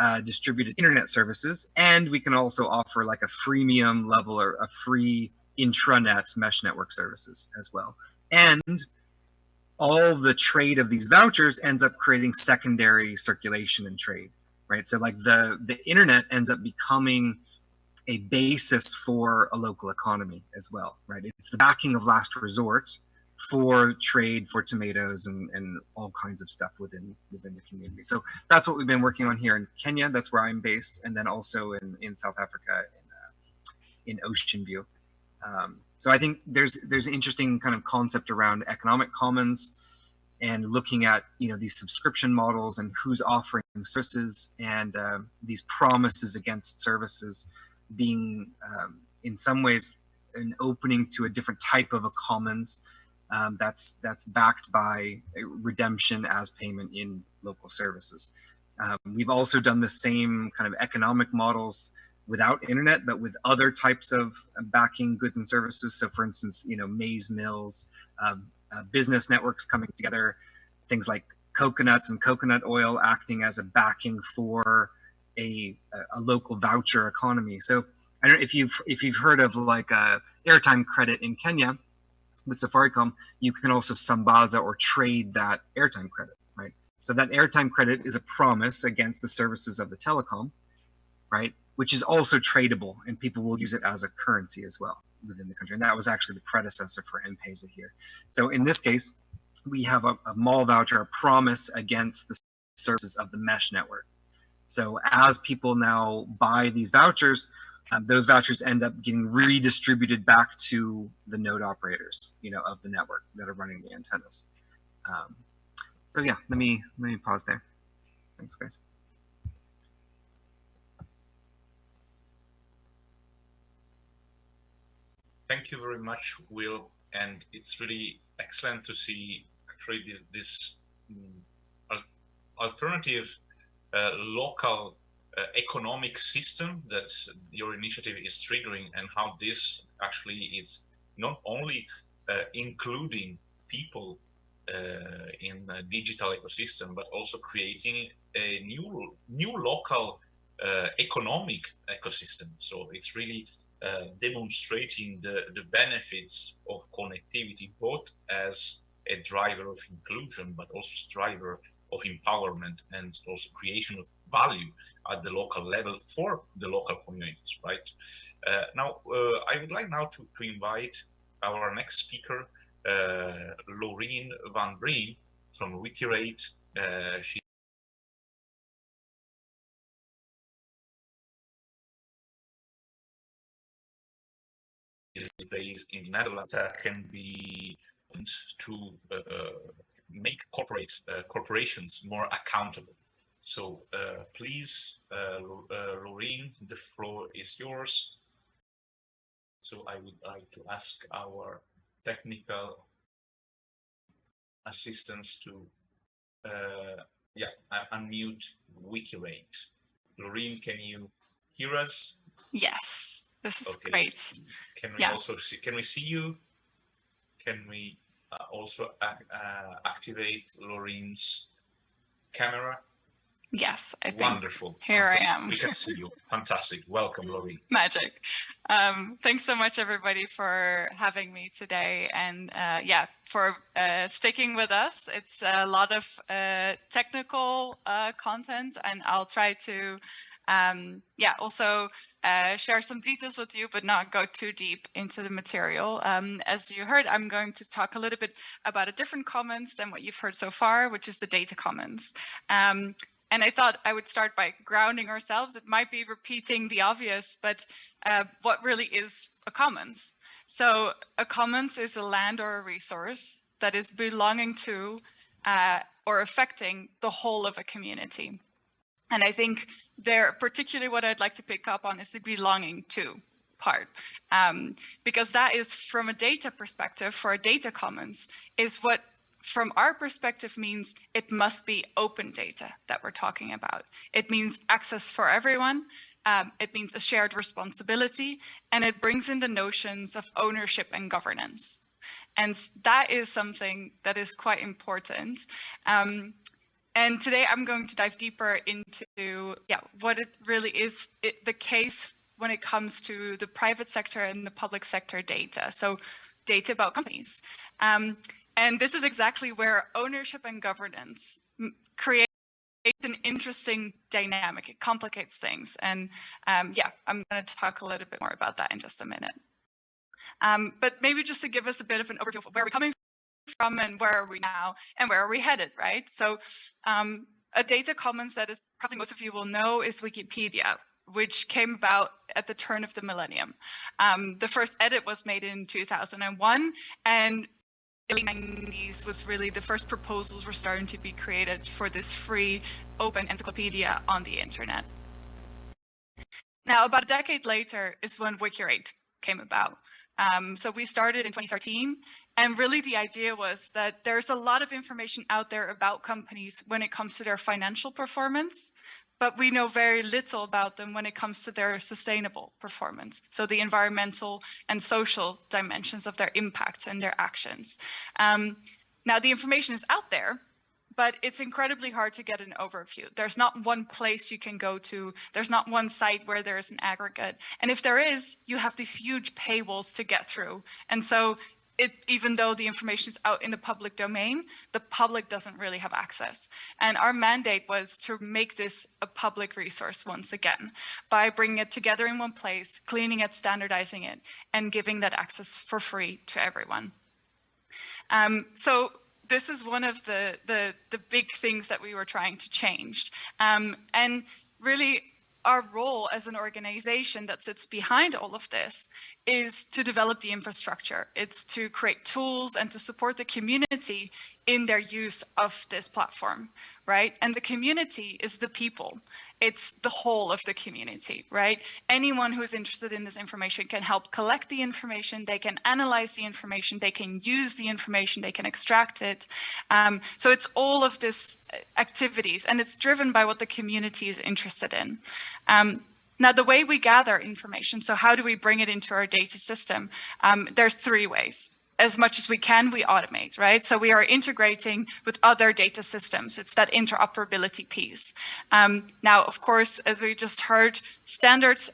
uh, distributed internet services, and we can also offer like a freemium level or a free intranet mesh network services as well. And all the trade of these vouchers ends up creating secondary circulation and trade, right? So like the the internet ends up becoming a basis for a local economy as well, right? It's the backing of last resort for trade for tomatoes and, and all kinds of stuff within within the community. So that's what we've been working on here in Kenya. That's where I'm based, and then also in, in South Africa in, uh, in Ocean View. Um, so I think there's there's an interesting kind of concept around economic commons and looking at you know these subscription models and who's offering services and uh, these promises against services being um, in some ways an opening to a different type of a commons um, that's that's backed by redemption as payment in local services. Um, we've also done the same kind of economic models without internet, but with other types of backing goods and services. So for instance, you know, maize mills, uh, uh, business networks coming together, things like coconuts and coconut oil acting as a backing for a, a local voucher economy. So I don't know if you've if you've heard of like a airtime credit in Kenya, with Safaricom, you can also sambaza or trade that airtime credit, right? So that airtime credit is a promise against the services of the telecom, right? Which is also tradable and people will use it as a currency as well within the country. And that was actually the predecessor for M-Pesa here. So in this case, we have a, a mall voucher, a promise against the services of the mesh network. So as people now buy these vouchers, um, those vouchers end up getting redistributed back to the node operators, you know, of the network that are running the antennas. Um, so yeah, let me let me pause there. Thanks, guys. Thank you very much, Will. And it's really excellent to see actually this, this um, alternative local uh, economic system that your initiative is triggering and how this actually is not only uh, including people uh, in digital ecosystem, but also creating a new new local uh, economic ecosystem. So it's really uh, demonstrating the, the benefits of connectivity, both as a driver of inclusion, but also driver of empowerment and also creation of value at the local level for the local communities, right? Uh, now, uh, I would like now to, to invite our next speaker, uh, Laureen Van Breen from Wikirate. Uh, she is based in the Netherlands uh, can be to uh, make corporate uh, corporations more accountable. So uh, please, uh, Laureen, the floor is yours. So I would like to ask our technical assistants to uh, yeah unmute Wikirate. Lorraine, can you hear us? Yes, this is okay. great. Can we yeah. also see? Can we see you? Can we uh, also uh, activate Laureen's camera? Yes, I think. Wonderful. Here Fantastic. I am. we can see you. Fantastic. Welcome, Laureen. Magic. Um, thanks so much, everybody, for having me today. And uh, yeah, for uh, sticking with us. It's a lot of uh, technical uh, content, and I'll try to, um, yeah, also uh, share some details with you, but not go too deep into the material. Um, as you heard, I'm going to talk a little bit about a different commons than what you've heard so far, which is the data commons. Um, and I thought I would start by grounding ourselves. It might be repeating the obvious, but uh, what really is a commons? So a commons is a land or a resource that is belonging to uh, or affecting the whole of a community. And I think there, particularly what I'd like to pick up on is the belonging to part, um, because that is from a data perspective for a data commons is what from our perspective means it must be open data that we're talking about. It means access for everyone. Um, it means a shared responsibility and it brings in the notions of ownership and governance. And that is something that is quite important. Um, and today I'm going to dive deeper into yeah, what it really is it, the case when it comes to the private sector and the public sector data. So data about companies. Um, and this is exactly where ownership and governance create an interesting dynamic. It complicates things. And um, yeah, I'm going to talk a little bit more about that in just a minute. Um, but maybe just to give us a bit of an overview of where we're coming from and where are we now and where are we headed, right? So um, a data commons that is probably most of you will know is Wikipedia, which came about at the turn of the millennium. Um, the first edit was made in 2001 and the 90s was really the first proposals were starting to be created for this free open encyclopedia on the internet. Now, about a decade later is when Wikirate came about. Um, so we started in 2013 and really the idea was that there's a lot of information out there about companies when it comes to their financial performance, but we know very little about them when it comes to their sustainable performance. So the environmental and social dimensions of their impacts and their actions. Um, now the information is out there, but it's incredibly hard to get an overview. There's not one place you can go to. There's not one site where there's an aggregate. And if there is, you have these huge paywalls to get through. And so it, even though the information is out in the public domain, the public doesn't really have access. And our mandate was to make this a public resource once again by bringing it together in one place, cleaning it, standardizing it, and giving that access for free to everyone. Um, so this is one of the, the, the big things that we were trying to change. Um, and really our role as an organization that sits behind all of this is to develop the infrastructure. It's to create tools and to support the community in their use of this platform, right? And the community is the people it's the whole of the community, right? Anyone who's interested in this information can help collect the information, they can analyze the information, they can use the information, they can extract it. Um, so it's all of this uh, activities and it's driven by what the community is interested in. Um, now, the way we gather information, so how do we bring it into our data system? Um, there's three ways as much as we can, we automate, right? So we are integrating with other data systems. It's that interoperability piece. Um, now, of course, as we just heard, standards,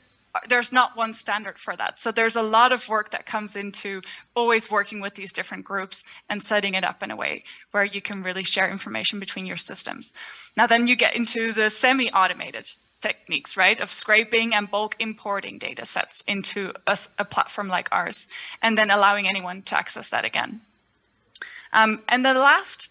there's not one standard for that. So there's a lot of work that comes into always working with these different groups and setting it up in a way where you can really share information between your systems. Now, then you get into the semi-automated techniques, right, of scraping and bulk importing data sets into a, a, platform like ours, and then allowing anyone to access that again. Um, and the last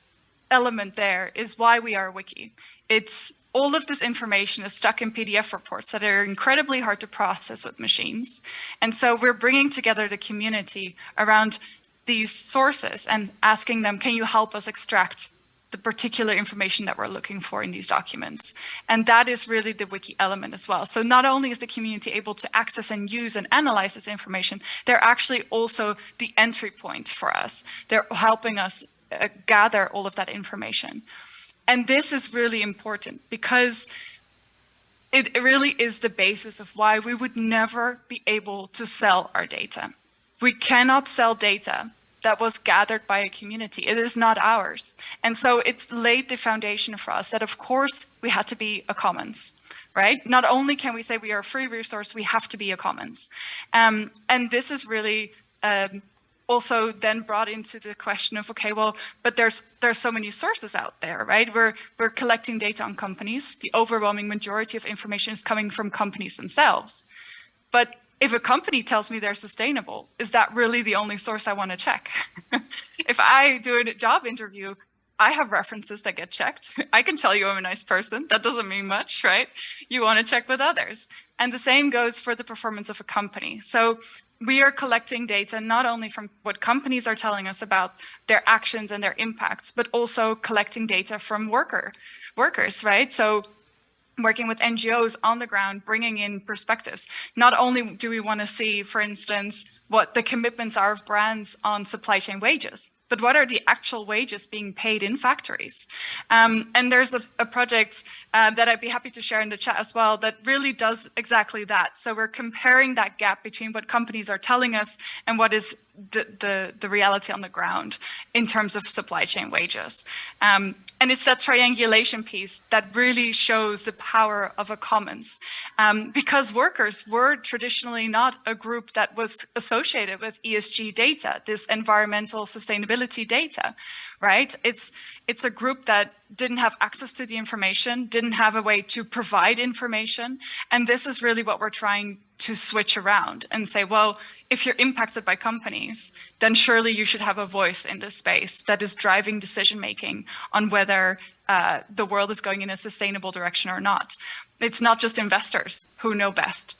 element there is why we are a wiki. It's all of this information is stuck in PDF reports that are incredibly hard to process with machines. And so we're bringing together the community around these sources and asking them, can you help us extract the particular information that we're looking for in these documents. And that is really the wiki element as well. So not only is the community able to access and use and analyze this information, they're actually also the entry point for us. They're helping us uh, gather all of that information. And this is really important because it really is the basis of why we would never be able to sell our data. We cannot sell data that was gathered by a community. It is not ours. And so it laid the foundation for us that, of course, we had to be a commons, right? Not only can we say we are a free resource, we have to be a commons. Um, and this is really um, also then brought into the question of, okay, well, but there's there's so many sources out there, right? We're, we're collecting data on companies. The overwhelming majority of information is coming from companies themselves. But if a company tells me they're sustainable, is that really the only source I want to check? if I do a job interview, I have references that get checked. I can tell you I'm a nice person. That doesn't mean much, right? You want to check with others. And the same goes for the performance of a company. So we are collecting data not only from what companies are telling us about their actions and their impacts, but also collecting data from worker workers, right? So working with NGOs on the ground, bringing in perspectives. Not only do we want to see, for instance, what the commitments are of brands on supply chain wages, but what are the actual wages being paid in factories? Um, and there's a, a project uh, that I'd be happy to share in the chat as well that really does exactly that. So we're comparing that gap between what companies are telling us and what is the, the, the reality on the ground in terms of supply chain wages. Um, and it's that triangulation piece that really shows the power of a commons. Um, because workers were traditionally not a group that was associated with ESG data, this environmental sustainability data, right? It's, it's a group that didn't have access to the information, didn't have a way to provide information. And this is really what we're trying to switch around and say, well, if you're impacted by companies, then surely you should have a voice in this space that is driving decision making on whether uh, the world is going in a sustainable direction or not. It's not just investors who know best.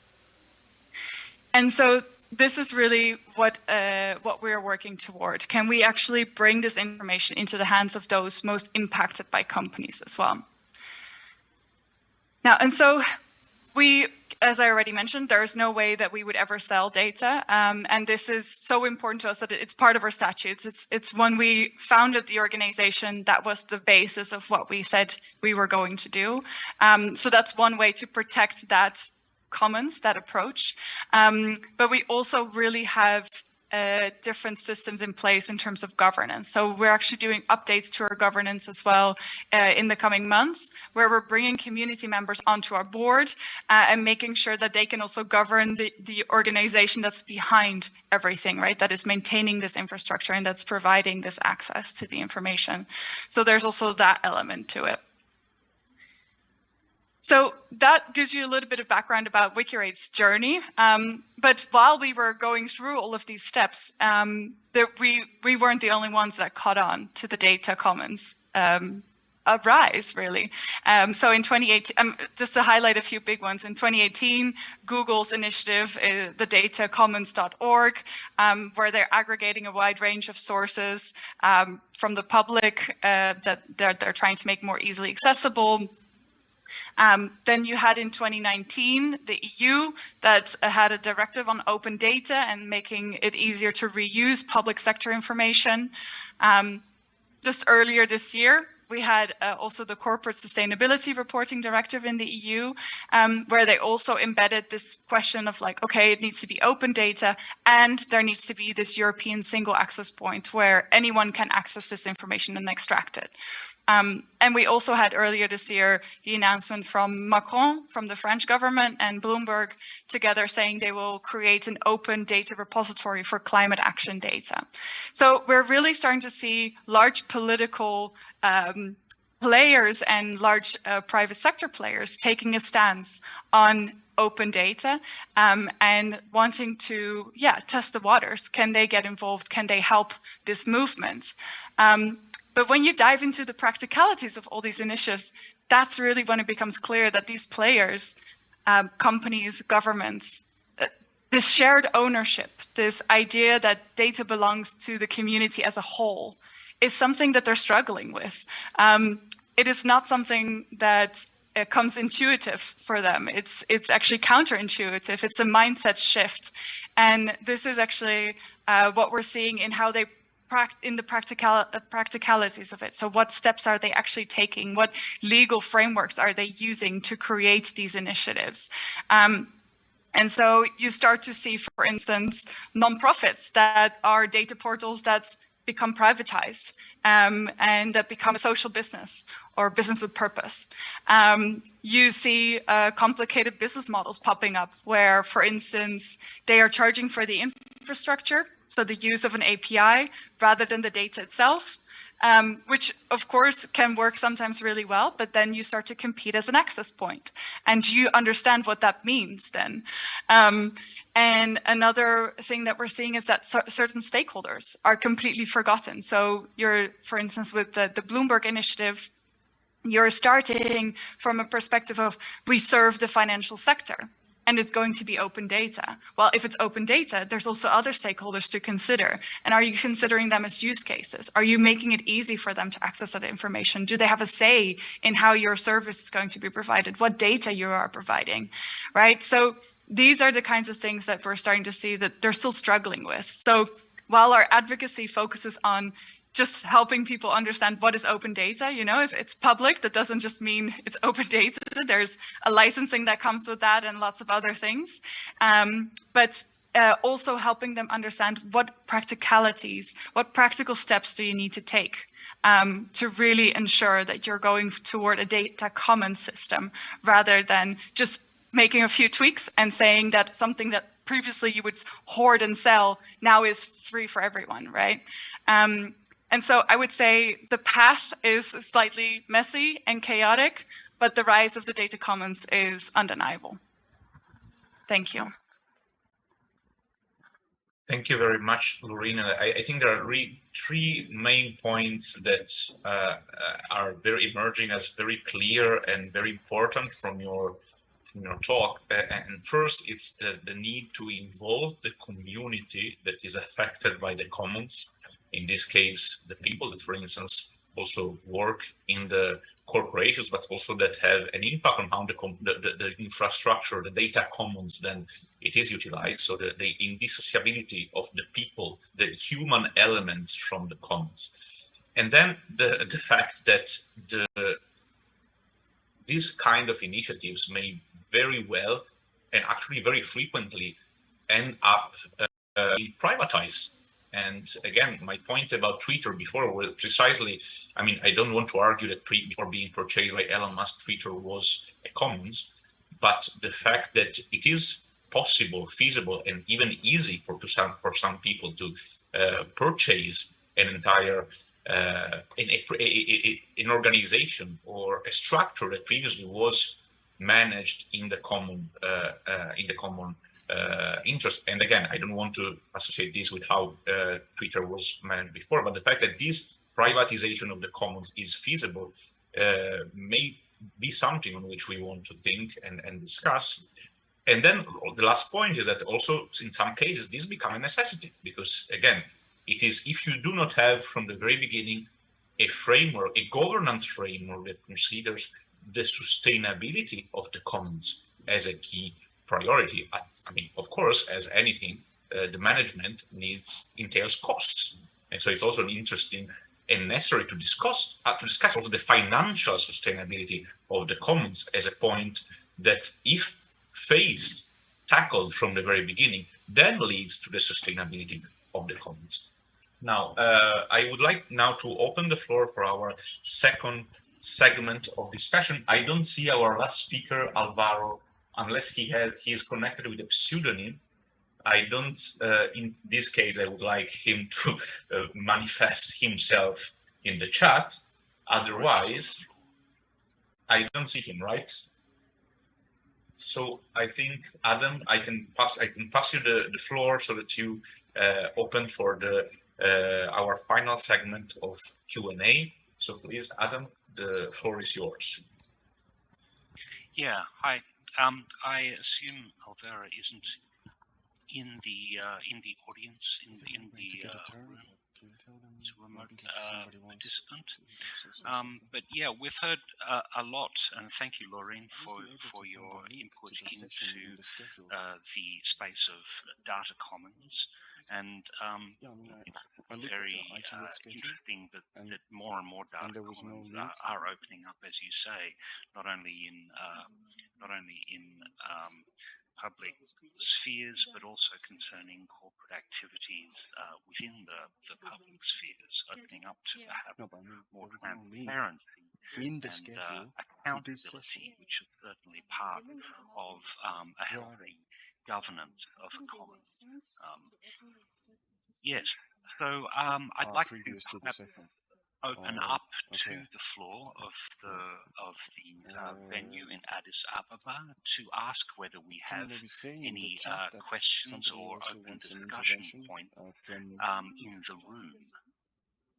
And so this is really what uh, what we're working toward. Can we actually bring this information into the hands of those most impacted by companies as well? Now, and so we as I already mentioned, there's no way that we would ever sell data. Um, and this is so important to us that it's part of our statutes. It's, it's when we founded the organization, that was the basis of what we said we were going to do. Um, so that's one way to protect that commons, that approach. Um, but we also really have uh, different systems in place in terms of governance. So we're actually doing updates to our governance as well uh, in the coming months, where we're bringing community members onto our board uh, and making sure that they can also govern the, the organization that's behind everything, right? That is maintaining this infrastructure and that's providing this access to the information. So there's also that element to it. So that gives you a little bit of background about WikiRate's journey. Um, but while we were going through all of these steps, um, we, we weren't the only ones that caught on to the data commons um, really. Um, so in 2018, um, just to highlight a few big ones, in 2018, Google's initiative, uh, the datacommons.org, um, where they're aggregating a wide range of sources from the public uh, that they're, they're trying to make more easily accessible. Um, then you had in 2019 the EU that had a directive on open data and making it easier to reuse public sector information. Um, just earlier this year, we had uh, also the corporate sustainability reporting directive in the EU, um, where they also embedded this question of like, okay, it needs to be open data and there needs to be this European single access point where anyone can access this information and extract it. Um, and we also had earlier this year the announcement from Macron, from the French government and Bloomberg together saying they will create an open data repository for climate action data. So we're really starting to see large political um, players and large uh, private sector players taking a stance on open data um, and wanting to, yeah, test the waters. Can they get involved? Can they help this movement? Um, but when you dive into the practicalities of all these initiatives, that's really when it becomes clear that these players, um, companies, governments, uh, this shared ownership, this idea that data belongs to the community as a whole, is something that they're struggling with. Um, it is not something that uh, comes intuitive for them. It's it's actually counterintuitive. It's a mindset shift, and this is actually uh, what we're seeing in how they in the practical uh, practicalities of it. So what steps are they actually taking? What legal frameworks are they using to create these initiatives? Um, and so you start to see, for instance, nonprofits that are data portals that become privatized um, and that become a social business or business with purpose. Um, you see uh, complicated business models popping up where, for instance, they are charging for the infrastructure, so the use of an API rather than the data itself, um, which of course can work sometimes really well, but then you start to compete as an access point and you understand what that means then. Um, and another thing that we're seeing is that certain stakeholders are completely forgotten. So you're, for instance, with the, the Bloomberg initiative, you're starting from a perspective of we serve the financial sector and it's going to be open data. Well, if it's open data, there's also other stakeholders to consider. And are you considering them as use cases? Are you making it easy for them to access that information? Do they have a say in how your service is going to be provided? What data you are providing, right? So these are the kinds of things that we're starting to see that they're still struggling with. So while our advocacy focuses on just helping people understand what is open data. You know, if it's public, that doesn't just mean it's open data. There's a licensing that comes with that and lots of other things. Um, but uh, also helping them understand what practicalities, what practical steps do you need to take um, to really ensure that you're going toward a data common system rather than just making a few tweaks and saying that something that previously you would hoard and sell now is free for everyone, right? Um, and so I would say the path is slightly messy and chaotic, but the rise of the data commons is undeniable. Thank you. Thank you very much, Lorena. I, I think there are really three main points that uh, uh, are very emerging as very clear and very important from your from your talk. And first, it's the, the need to involve the community that is affected by the commons in this case, the people that, for instance, also work in the corporations, but also that have an impact on how the, the, the, infrastructure, the data commons, then it is utilized. So the, the indissociability of the people, the human elements from the commons. And then the, the fact that the these kind of initiatives may very well and actually very frequently end up uh, uh, privatize. And again, my point about Twitter before was precisely, I mean, I don't want to argue that before being purchased by Elon Musk, Twitter was a commons, but the fact that it is possible, feasible, and even easy for to some for some people to uh, purchase an entire uh, a, a, a, an organization or a structure that previously was managed in the common uh, uh, in the common uh, interest. And again, I don't want to associate this with how uh, Twitter was managed before, but the fact that this privatization of the commons is feasible uh, may be something on which we want to think and, and discuss. And then the last point is that also in some cases this become a necessity because again, it is if you do not have from the very beginning a framework, a governance framework that considers the sustainability of the commons as a key priority. I mean, of course, as anything, uh, the management needs entails costs, and so it's also interesting and necessary to discuss uh, to discuss also the financial sustainability of the commons as a point that, if faced, tackled from the very beginning, then leads to the sustainability of the commons. Now, uh, I would like now to open the floor for our second segment of discussion. I don't see our last speaker, Alvaro unless he has he is connected with a pseudonym i don't uh, in this case i would like him to uh, manifest himself in the chat. Otherwise i don't see him right? So i think adam i can pass i can pass you the, the floor so that you uh, open for the uh, our final segment of q&a so please adam the floor is yours. Yeah. Hi um, I assume Alvaro isn't in the uh, in the audience in in the uh, room. It's a remote uh, participant. Um, but yeah, we've heard uh, a lot, and thank you, Laureen, for for your input into uh, the space of data commons. And um, it's very uh, interesting that, that more and more data no are, are, opening up, as you say, not only in uh, not only in um, public spheres, but also concerning corporate activities uh, within the, the public spheres, opening up to perhaps no, more transparency in the and schedule, uh, accountability, which is certainly part of um, a healthy governance of a common. Um, yes, so um, I'd like to, open uh, up okay. to the floor of the of the uh, venue in Addis Ababa to ask whether we have any uh, questions or open discussion point uh, um, in the room.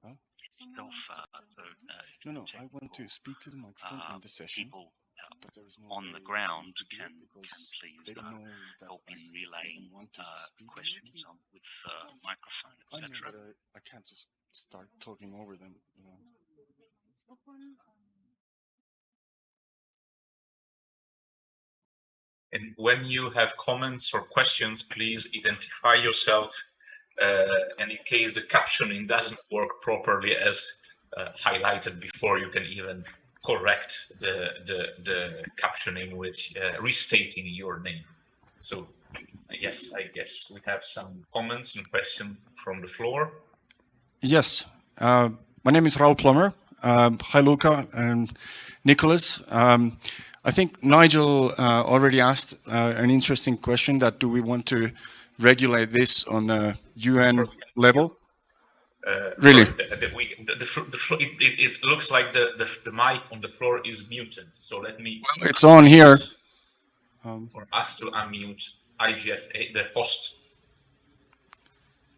Huh? Itself, uh, so, uh, no, no, I want to speak to the microphone in the session. People on the ground can, can please uh, help in relaying uh, questions on, with uh, microphone, etc. I, I, can't just start talking over them. You know. And when you have comments or questions, please identify yourself. Uh, and in case the captioning doesn't work properly as uh, highlighted before, you can even correct the, the, the captioning with uh, restating your name. So yes, I guess we have some comments and questions from the floor. Yes, uh, my name is Raul Plommer. Um, hi, Luca and Nicolas. Um, I think Nigel uh, already asked uh, an interesting question that do we want to regulate this on a UN level? Uh, really? The, the, we, the, the, it, it, it, looks like the, the, the mic on the floor is muted. So let me. Well, it's on here. Um, for us to unmute IGF, the host.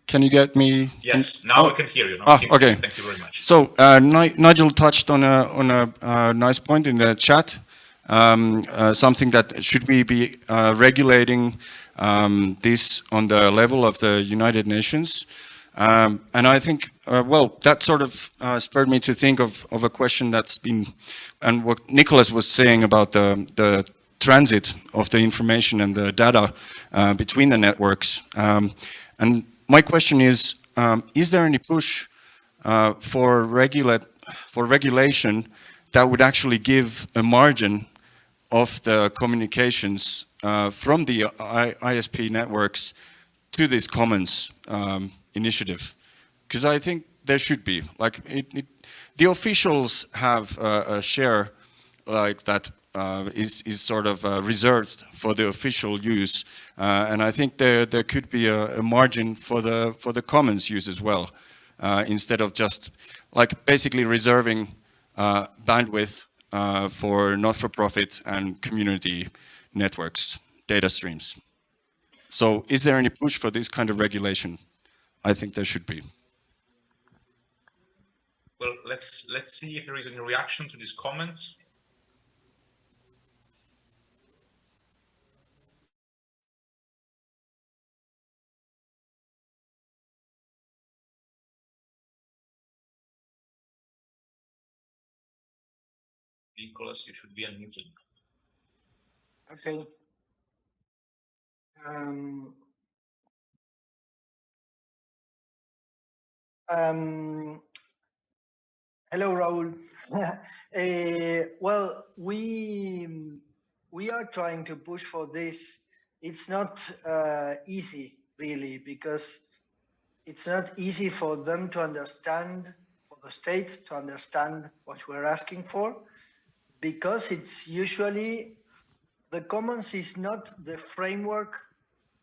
Can you get me? Yes, now oh. I can hear you. ah, okay. Thank you very much. So uh, Nigel touched on a on a uh, nice point in the chat. Um, uh, something that should we be uh, regulating um, this on the level of the United Nations? Um, and I think, uh, well, that sort of uh, spurred me to think of, of a question that's been, and what Nicolas was saying about the, the transit of the information and the data uh, between the networks. Um, and my question is, um, is there any push uh, for, regulate, for regulation that would actually give a margin of the communications uh, from the ISP networks to these commons um, initiative? Because I think there should be. Like it, it, the officials have uh, a share like that uh, is is sort of uh, reserved for the official use, uh, and I think there there could be a, a, margin for the for the commons use as well, uh, instead of just like basically reserving uh, bandwidth for not-for-profit and community networks, data streams. So, is there any push for this kind of regulation? I think there should be. Well, let's let's see if there is any reaction to this comment. Nicolas, you should be unmuted. Okay. Um, um, hello, Raul. uh, well, we we are trying to push for this. It's not uh, easy, really, because it's not easy for them to understand, for the state to understand what we're asking for because it's usually the commons is not the framework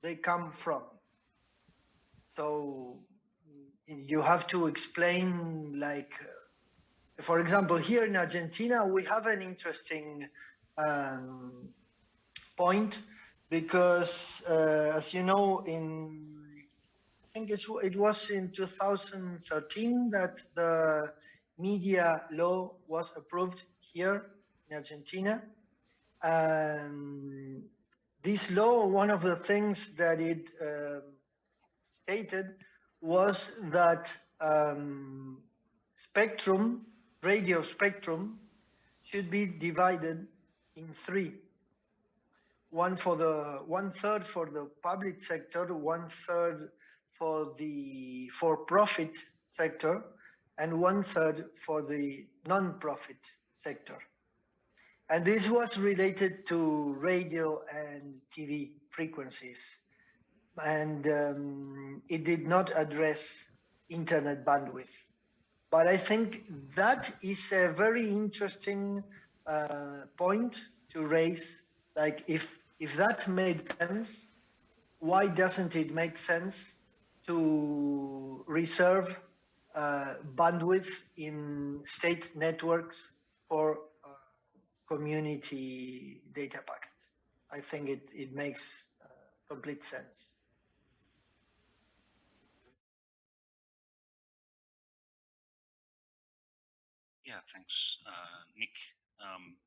they come from. So you have to explain like, for example, here in Argentina, we have an interesting um, point because uh, as you know, in I think it was in 2013 that the media law was approved here in Argentina. And this law, one of the things that it uh, stated was that um, spectrum, radio spectrum, should be divided in three. One for the one third for the public sector, one third for the for-profit sector, and one third for the non-profit sector. And this was related to radio and TV frequencies. And um, it did not address internet bandwidth. But I think that is a very interesting uh, point to raise. Like if, if that made sense, why doesn't it make sense to reserve uh, bandwidth in state networks for community data packets. I think it, it makes uh, complete sense. Yeah, thanks, uh, Nick. Um,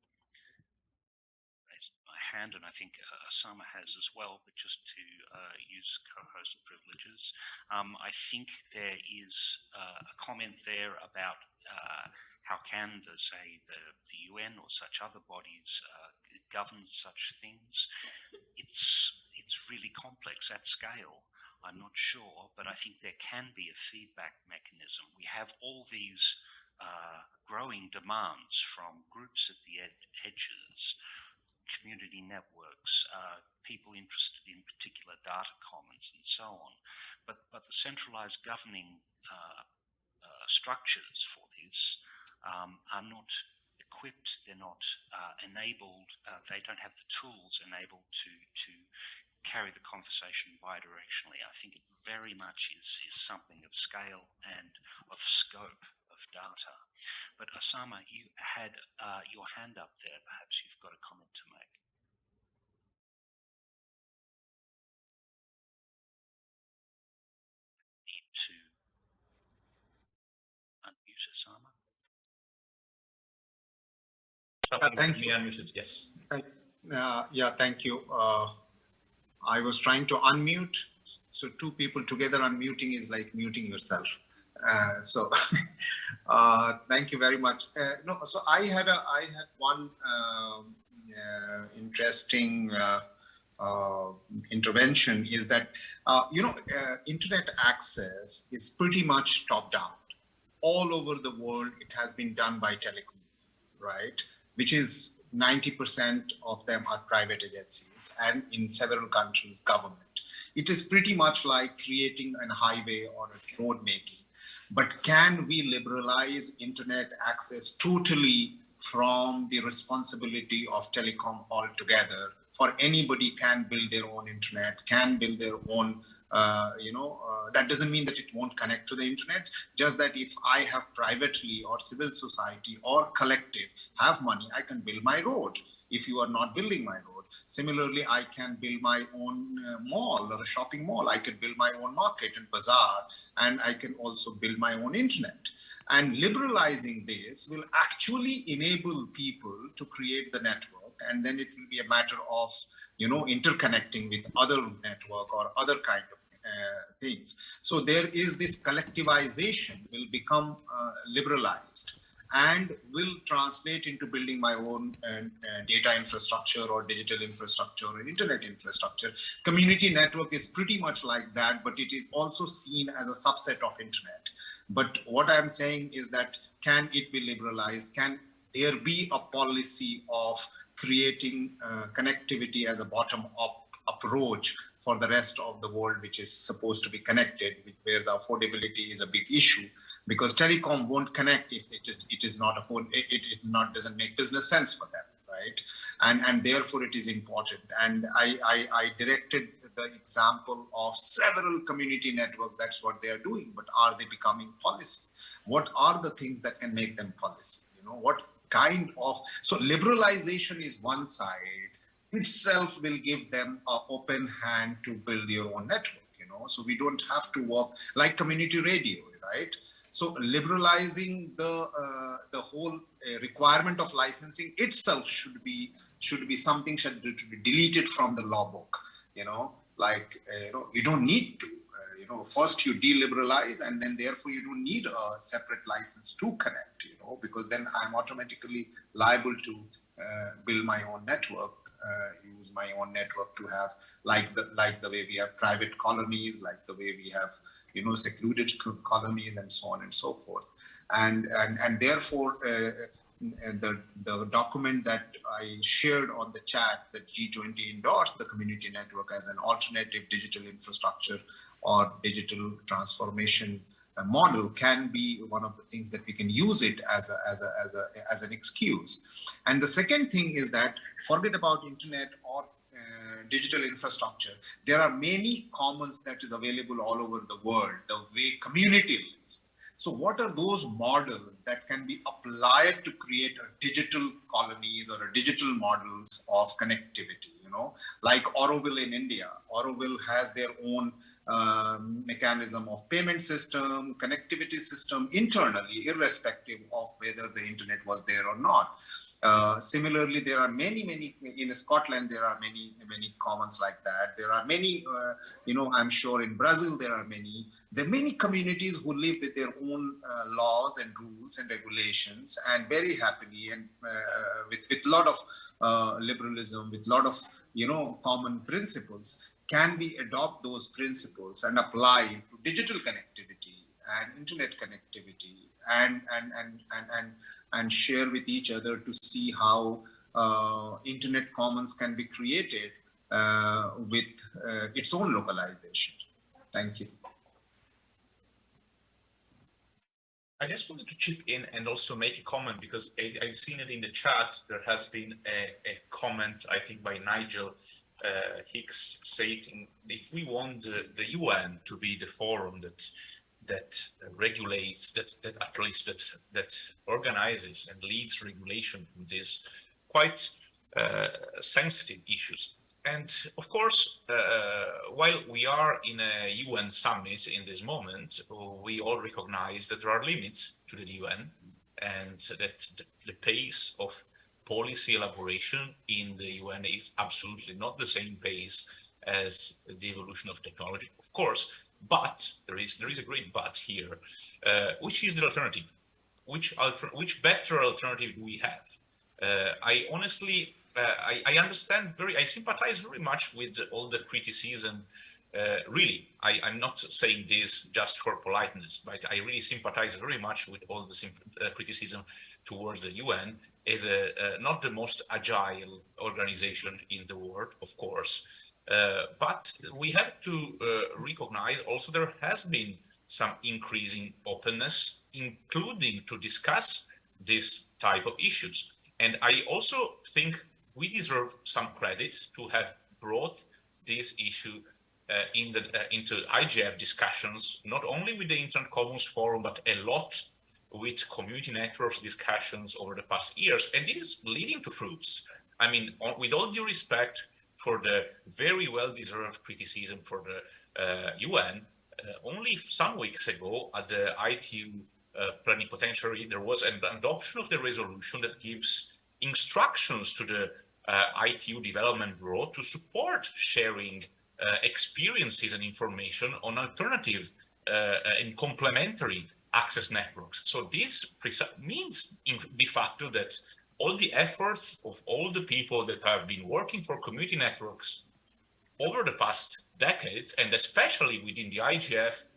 my hand, and I think uh, Osama has as well, but just to uh, use co-host privileges. Um, I think there is uh, a comment there about uh, how can the say the, the UN or such other bodies uh, govern such things? It's it's really complex at scale. I'm not sure, but I think there can be a feedback mechanism. We have all these uh, growing demands from groups at the ed edges community networks, uh, people interested in particular data commons, and so on. But but the centralized governing uh, uh, structures for this um, are not equipped. They're not uh, enabled. Uh, they don't have the tools enabled to to carry the conversation bidirectionally. I think it very much is is something of scale and of scope of data. But Osama, you had uh, your hand up there. Perhaps you've got a comment to make. Need to unmute Osama. Uh, thank you. Unmuted. Yes. Uh, yeah, thank you. Uh, I was trying to unmute. So two people together unmuting is like muting yourself. Uh, so uh, thank you very much. Uh, no, so I had a I had one um, interesting uh, uh, intervention is that you know internet access is pretty much top down. All over the world, it has been done by telecom, right? Which is 90% of them are private agencies and in several countries government It is pretty much like creating a highway or a road making. But can we liberalize internet access totally from the responsibility of telecom altogether? For anybody can build their own internet, can build their own uh, you know, uh, that doesn't mean that it won't connect to the internet. Just that if I have privately or civil society or collective have money, I can build my road. If you are not building my road, similarly, I can build my own uh, mall or a shopping mall. I can build my own market and bazaar, and I can also build my own internet. And liberalizing this will actually enable people to create the network, and then it will be a matter of you know interconnecting with other network or other kind of uh, things. So there is this collectivization will become uh, liberalized and will translate into building my own uh, uh, data infrastructure or digital infrastructure or internet infrastructure. Community network is pretty much like that, but it is also seen as a subset of internet. But what I'm saying is that can it be liberalized? Can there be a policy of creating uh, connectivity as a bottom-up approach for the rest of the world, which is supposed to be connected, where the affordability is a big issue, because telecom won't connect if it is, it is not afford, it, it not doesn't make business sense for them, right? And and therefore it is important. And I I, I directed the example of several community networks. That's what they are doing. But are they becoming policy? What are the things that can make them policy? You know what kind of so liberalization is one side itself will give them an open hand to build your own network, you know, so we don't have to work like community radio, right? So liberalizing the uh, the whole uh, requirement of licensing itself should be should be something should be deleted from the law book, you know, like, uh, you know, you don't need to, uh, you know, first you deliberalize and then therefore you don't need a separate license to connect, you know, because then I'm automatically liable to uh, build my own network Uh, use my own network to have like the like the way we have private colonies, like the way we have you know secluded colonies and so on and so forth. And and and therefore uh, uh the the document that I shared on the chat that G20 endorsed the community network as an alternative digital infrastructure or digital transformation uh, model can be one of the things that we can use it as a, as a, as a, as an excuse. And the second thing is that forget about internet or uh, digital infrastructure. There are many commons that is available all over the world, the way community lives. So what are those models that can be applied to create a digital colonies or a digital models of connectivity, you know, like Auroville in India. Auroville has their own um, mechanism of payment system, connectivity system internally, irrespective of whether the internet was there or not. Uh, similarly, there are many, many, in Scotland, there are many, many commons like that. There are many, uh, you know, I'm sure in Brazil, there are many, there are many communities who live with their own uh, laws and rules and regulations and very happily and uh, with, with a lot of uh, liberalism, with a lot of, you know, common principles can we adopt those principles and apply to digital connectivity and internet connectivity and and and and and, and share with each other to see how uh, internet commons can be created uh, with uh, its own localization. Thank you. I just wanted to chip in and also make a comment because I, have seen it in the chat. There has been a, a comment, I think, by Nigel uh, Hicks stating if we want the, the, UN to be the forum that that regulates, that, that at least that that organizes and leads regulation in these quite uh, sensitive issues. And of course, uh, while we are in a UN summit in this moment, we all recognize that there are limits to the UN and that the, the pace of policy elaboration in the UN is absolutely not the same pace as the evolution of technology, of course, but there is there is a great but here, uh, which is the alternative? Which alter which better alternative do we have? Uh, I honestly, uh, I, I, understand very, I sympathize very much with all the criticism. Uh, really, I, am not saying this just for politeness, but I really sympathize very much with all the uh, criticism towards the UN is a, uh, not the most agile organization in the world, of course. Uh, but we have to uh, recognize also there has been some increasing openness, including to discuss this type of issues. And I also think we deserve some credit to have brought this issue uh, in the, uh, into IGF discussions, not only with the Internet Commons Forum, but a lot with community networks discussions over the past years. And this is leading to fruits. I mean, with all due respect for the very well-deserved criticism for the uh, UN, uh, only some weeks ago at the ITU uh, plenipotentiary, there was an adoption of the resolution that gives instructions to the uh, ITU Development Bureau to support sharing uh, experiences and information on alternative uh, and complementary access networks. So this means in de facto that all the efforts of all the people that have been working for community networks over the past decades, and especially within the IGF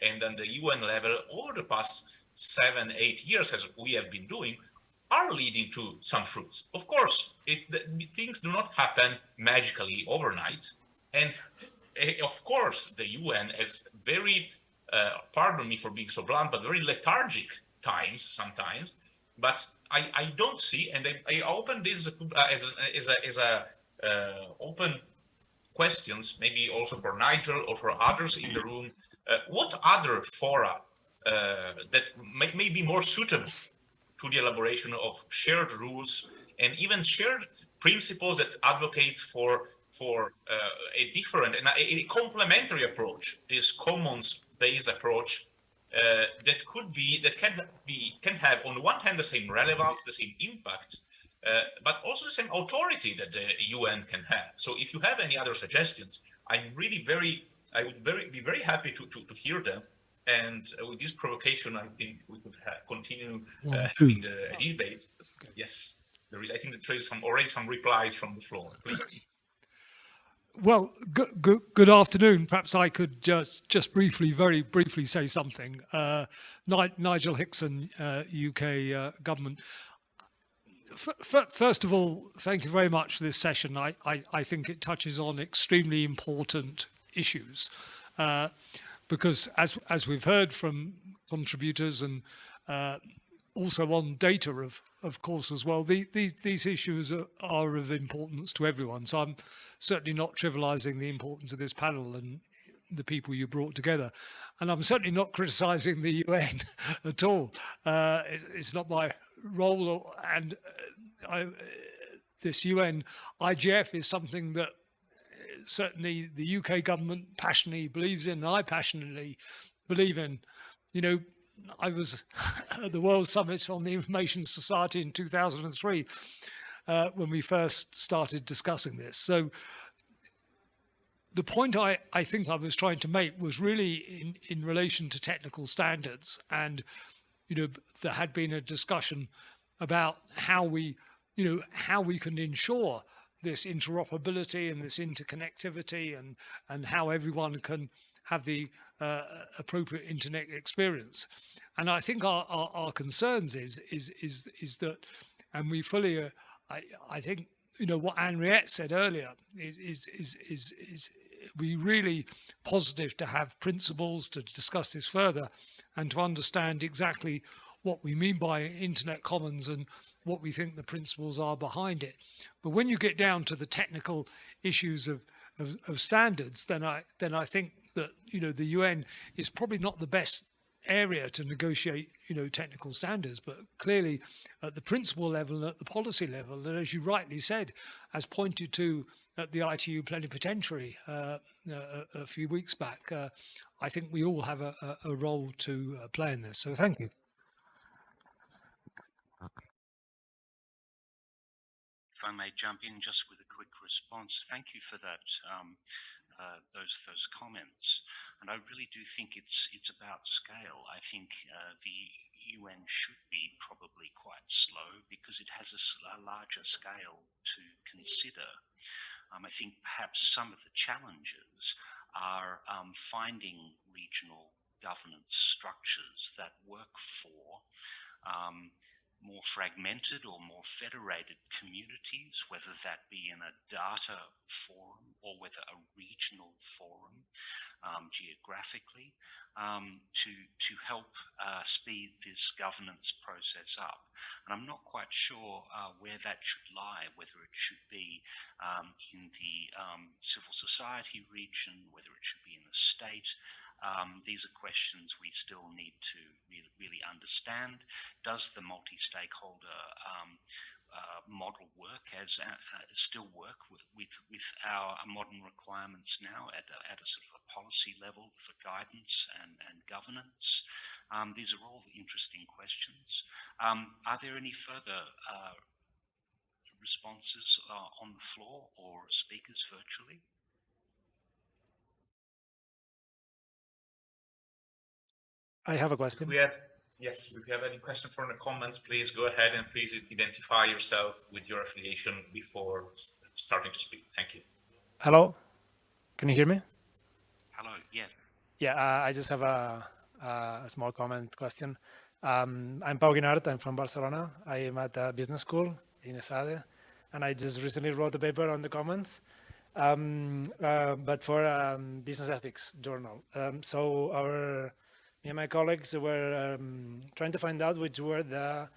and on the UN level over the past seven, eight years, as we have been doing, are leading to some fruits. Of course, it, the, things do not happen magically overnight. And uh, of course, the UN has very, uh, pardon me for being so blunt, but very lethargic times sometimes. But I, I don't see, and I, I open this as a, as a, as a uh, open questions, maybe also for Nigel or for others in the room, uh, what other fora uh, that may, may, be more suitable to the elaboration of shared rules and even shared principles that advocates for for uh, a different and a, a, complementary approach, this commons-based approach uh, that could be that can be can have on the one hand the same relevance, the same impact, uh, but also the same authority that the UN can have. So if you have any other suggestions, I'm really very, I would very be very happy to, to, to hear them. And uh, with this provocation, I think we could continue uh, having the debate. Yes, there is. I think that there is some already some replies from the floor. Please. Well, good, afternoon. Perhaps I could just just briefly, very briefly say something. Uh, Nigel Hickson, UK uh, uh, government first of all, thank you very much for this session. I, I, I think it touches on extremely important issues uh, because as, as we've heard from contributors and uh, also on data of, of course as well, the, these, these issues are, are of importance to everyone. So I'm certainly not trivializing the importance of this panel and the people you brought together. And I'm certainly not criticizing the UN at all. Uh, it, it's not my role and uh, I, this UN IGF is something that uh, certainly the UK government passionately believes in and I passionately believe in. You know, I was at the World Summit on the Information Society in 2003 uh, when we first started discussing this. So the point I, I think I was trying to make was really in, in relation to technical standards and you know, there had been a discussion about how we, you know, how we can ensure this interoperability and this interconnectivity and, and how everyone can have the uh, appropriate internet experience. And I think our, our, our, concerns is, is, is, is that, and we fully, uh, I, I think, you know, what Anriette said earlier is, is, is, is, is be really positive to have principles to discuss this further and to understand exactly what we mean by internet commons and what we think the principles are behind it. But when you get down to the technical issues of, of, of standards, then I then I think that you know the UN is probably not the best area to negotiate, you know, technical standards, but clearly at the principle level and at the policy level, and as you rightly said, as pointed to at the ITU plenipotentiary uh, a, a, few weeks back, uh, I think we all have a, a role to uh, play in this. So thank you. If I may jump in just with a quick response, thank you for that. Um, uh, those those comments, and I really do think it's it's about scale. I think uh, the UN should be probably quite slow because it has a, a larger scale to consider. Um, I think perhaps some of the challenges are um, finding regional governance structures that work for um, more fragmented or more federated communities, whether that be in a data forum or whether a regional forum um, geographically, um, to, to help uh, speed this governance process up. And I'm not quite sure uh, where that should lie, whether it should be um, in the um, civil society region, whether it should be in the state, um, these are questions we still need to really, really understand. Does the multi-stakeholder um, uh, model work as uh, uh, still work with, with, with our modern requirements now at a, at a sort of a policy level for guidance and, and governance? Um, these are all interesting questions. Um, are there any further uh, responses uh, on the floor or speakers virtually? I have a question. If we had, yes, if you have any question from the comments, please go ahead and please identify yourself with your affiliation before starting to speak. Thank you. Hello, can you hear me? Hello, yes. Yeah, uh, I just have a, a small comment question. Um, I'm Pau Guinart, I'm from Barcelona. I am at a business school in ESADE, and I just recently wrote a paper on the commons, um, uh, but for um, business ethics journal. Um, so our me and my colleagues were um, trying to find out which were the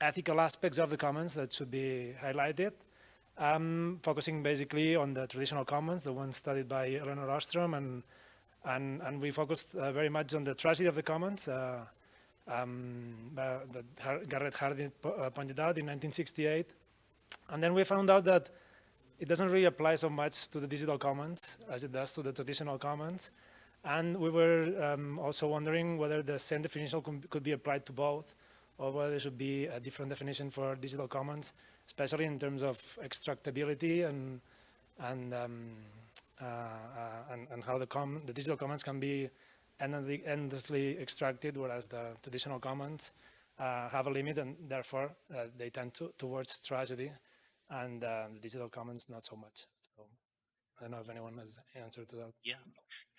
ethical aspects of the commons that should be highlighted, um, focusing basically on the traditional commons, the ones studied by Elinor Ostrom, and, and, and we focused uh, very much on the tragedy of the commons uh, um, uh, that Garrett Hardin uh, pointed out in 1968. And then we found out that it doesn't really apply so much to the digital commons as it does to the traditional commons. And we were um, also wondering whether the same definition could be applied to both or whether there should be a different definition for digital commons, especially in terms of extractability and and um, uh, uh, and, and, how the, com the digital commons can be endlessly, endlessly extracted, whereas the traditional commons uh, have a limit and therefore uh, they tend to, towards tragedy and uh, the digital commons not so much. I don't know if anyone has answer to that. Yeah,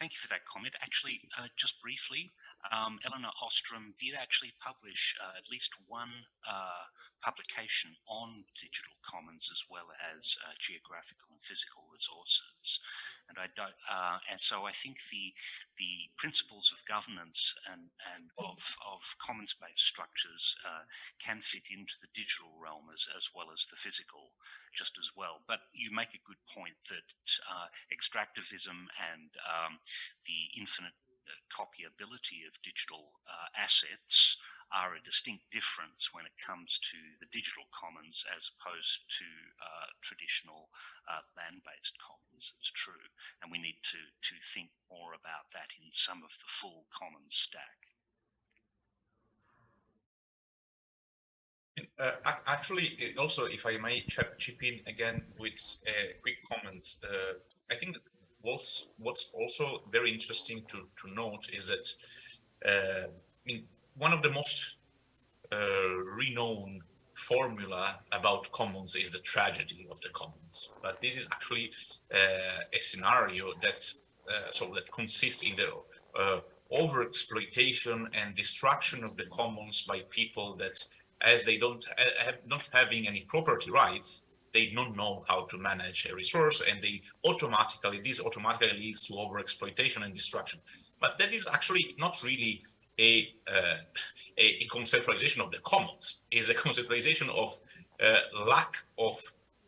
Thank you for that comment. Actually, uh, just briefly, um, Elinor Ostrom did actually publish uh, at least one uh, publication on digital commons as well as uh, geographical and physical resources. And I don't, uh, and so I think the the principles of governance and and of of commons-based structures uh, can fit into the digital realm as as well as the physical, just as well. But you make a good point that extractivism and um, the infinite uh, copyability of digital uh, assets are a distinct difference when it comes to the digital commons as opposed to uh, traditional uh, land-based commons. It's true, and we need to to think more about that in some of the full commons stack. Uh, actually, also, if I may chip in again with uh, quick comments, I think what's what's also very interesting to to note is that uh, one of the most uh, renowned formula about commons is the tragedy of the commons. But this is actually uh, a scenario that uh, so that consists in the uh, over exploitation and destruction of the commons by people that as they don't have not having any property rights they don't know how to manage a resource and they automatically, this automatically leads to overexploitation and destruction. But that is actually not really a, uh, a, conceptualization of the commons, is a conceptualization of uh, lack of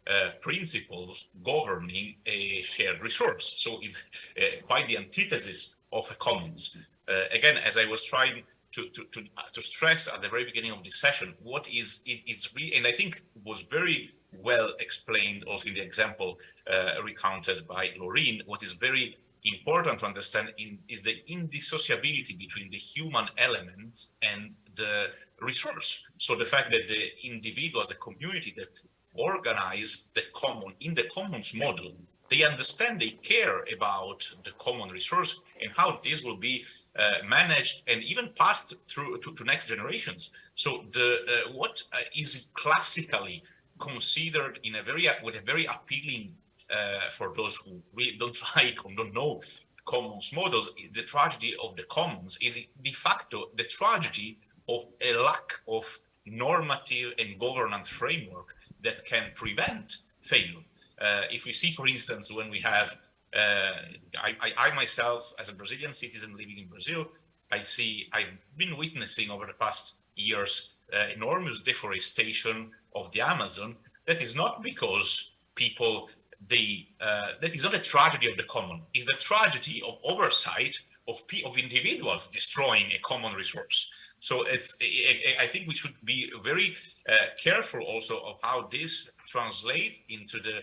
uh, principles governing a shared resource. So it's uh, quite the antithesis of a commons. Uh, again, as I was trying to, to, to, to, stress at the very beginning of this session, what is it is really, and I think was very well explained also in the example uh, recounted by Laureen, what is very important to understand in, is the indissociability between the human element and the resource. So the fact that the individuals, the community that organize the common in the commons model, they understand, they care about the common resource and how this will be uh, managed and even passed through to, to next generations. So the uh, what uh, is classically considered in a very with a very appealing uh, for those who really don't like or don't know commons models. The tragedy of the commons is de facto the tragedy of a lack of normative and governance framework that can prevent failure. Uh, if we see, for instance, when we have, uh, I, I, I, myself, as a Brazilian citizen living in Brazil, I see, I've been witnessing over the past years uh, enormous deforestation of the Amazon. That is not because people, they, uh, that is not a tragedy of the common, it's a tragedy of oversight of, of individuals destroying a common resource. So it's, I think we should be very uh, careful also of how this translates into the,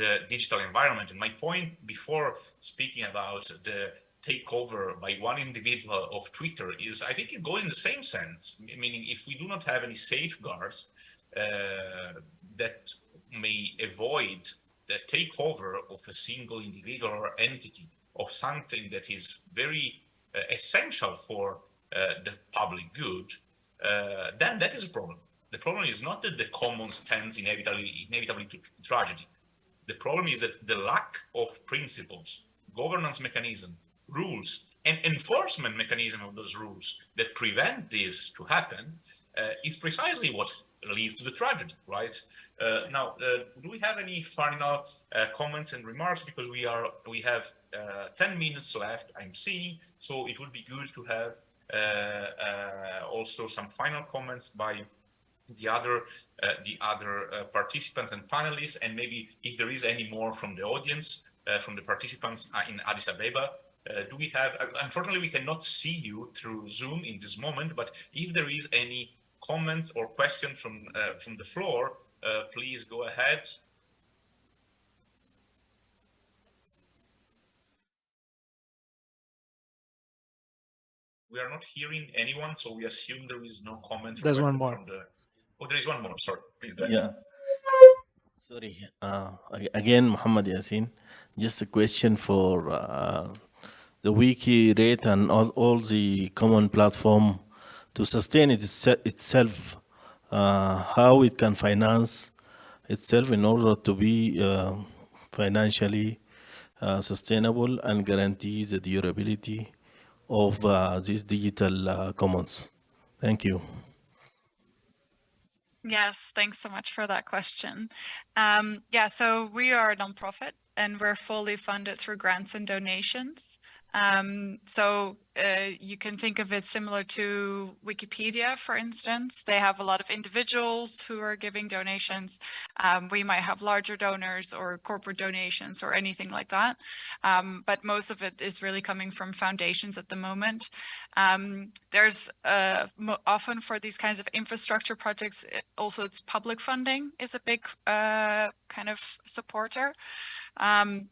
the digital environment. And my point before speaking about the takeover by one individual of Twitter is, I think it goes in the same sense, meaning if we do not have any safeguards uh, that may avoid the takeover of a single individual or entity of something that is very uh, essential for uh, the public good, uh, then that is a problem. The problem is not that the commons tends inevitably, inevitably to tragedy. The problem is that the lack of principles, governance mechanism, rules, and enforcement mechanism of those rules that prevent this to happen uh, is precisely what leads to the tragedy, right? Uh, now, uh, do we have any final uh, comments and remarks? Because we are we have 10 minutes left, I'm seeing, so it would be good to have also some final comments by the other uh, the other uh, participants and panelists and maybe if there is any more from the audience uh, from the participants in Addis Abeba do we have unfortunately we cannot see you through zoom in this moment but if there is any comments or questions from from the floor please go ahead we are not hearing anyone, so we assume there is no comments. There's one more. Oh, there is one more. Sorry, please go ahead. Yeah. Sorry. Uh, again, Muhammad Yasin. Just a question for uh, the WikiRate and all, all, the common platform to sustain it itself, uh, how it can finance itself in order to be uh, financially uh, sustainable and guarantee the durability of uh, these digital commons? Thank you. Yes, thanks so much for that question. Um, yeah, so we are a nonprofit and we're fully funded through grants and donations. Um, so uh, you can think of it similar to Wikipedia, for instance. They have a lot of individuals who are giving donations. Um, we might have larger donors or corporate donations or anything like that. Um, but most of it is really coming from foundations at the moment. Um, there's uh, often for these kinds of infrastructure projects, it, also it's public funding is a big uh, kind of supporter. Um,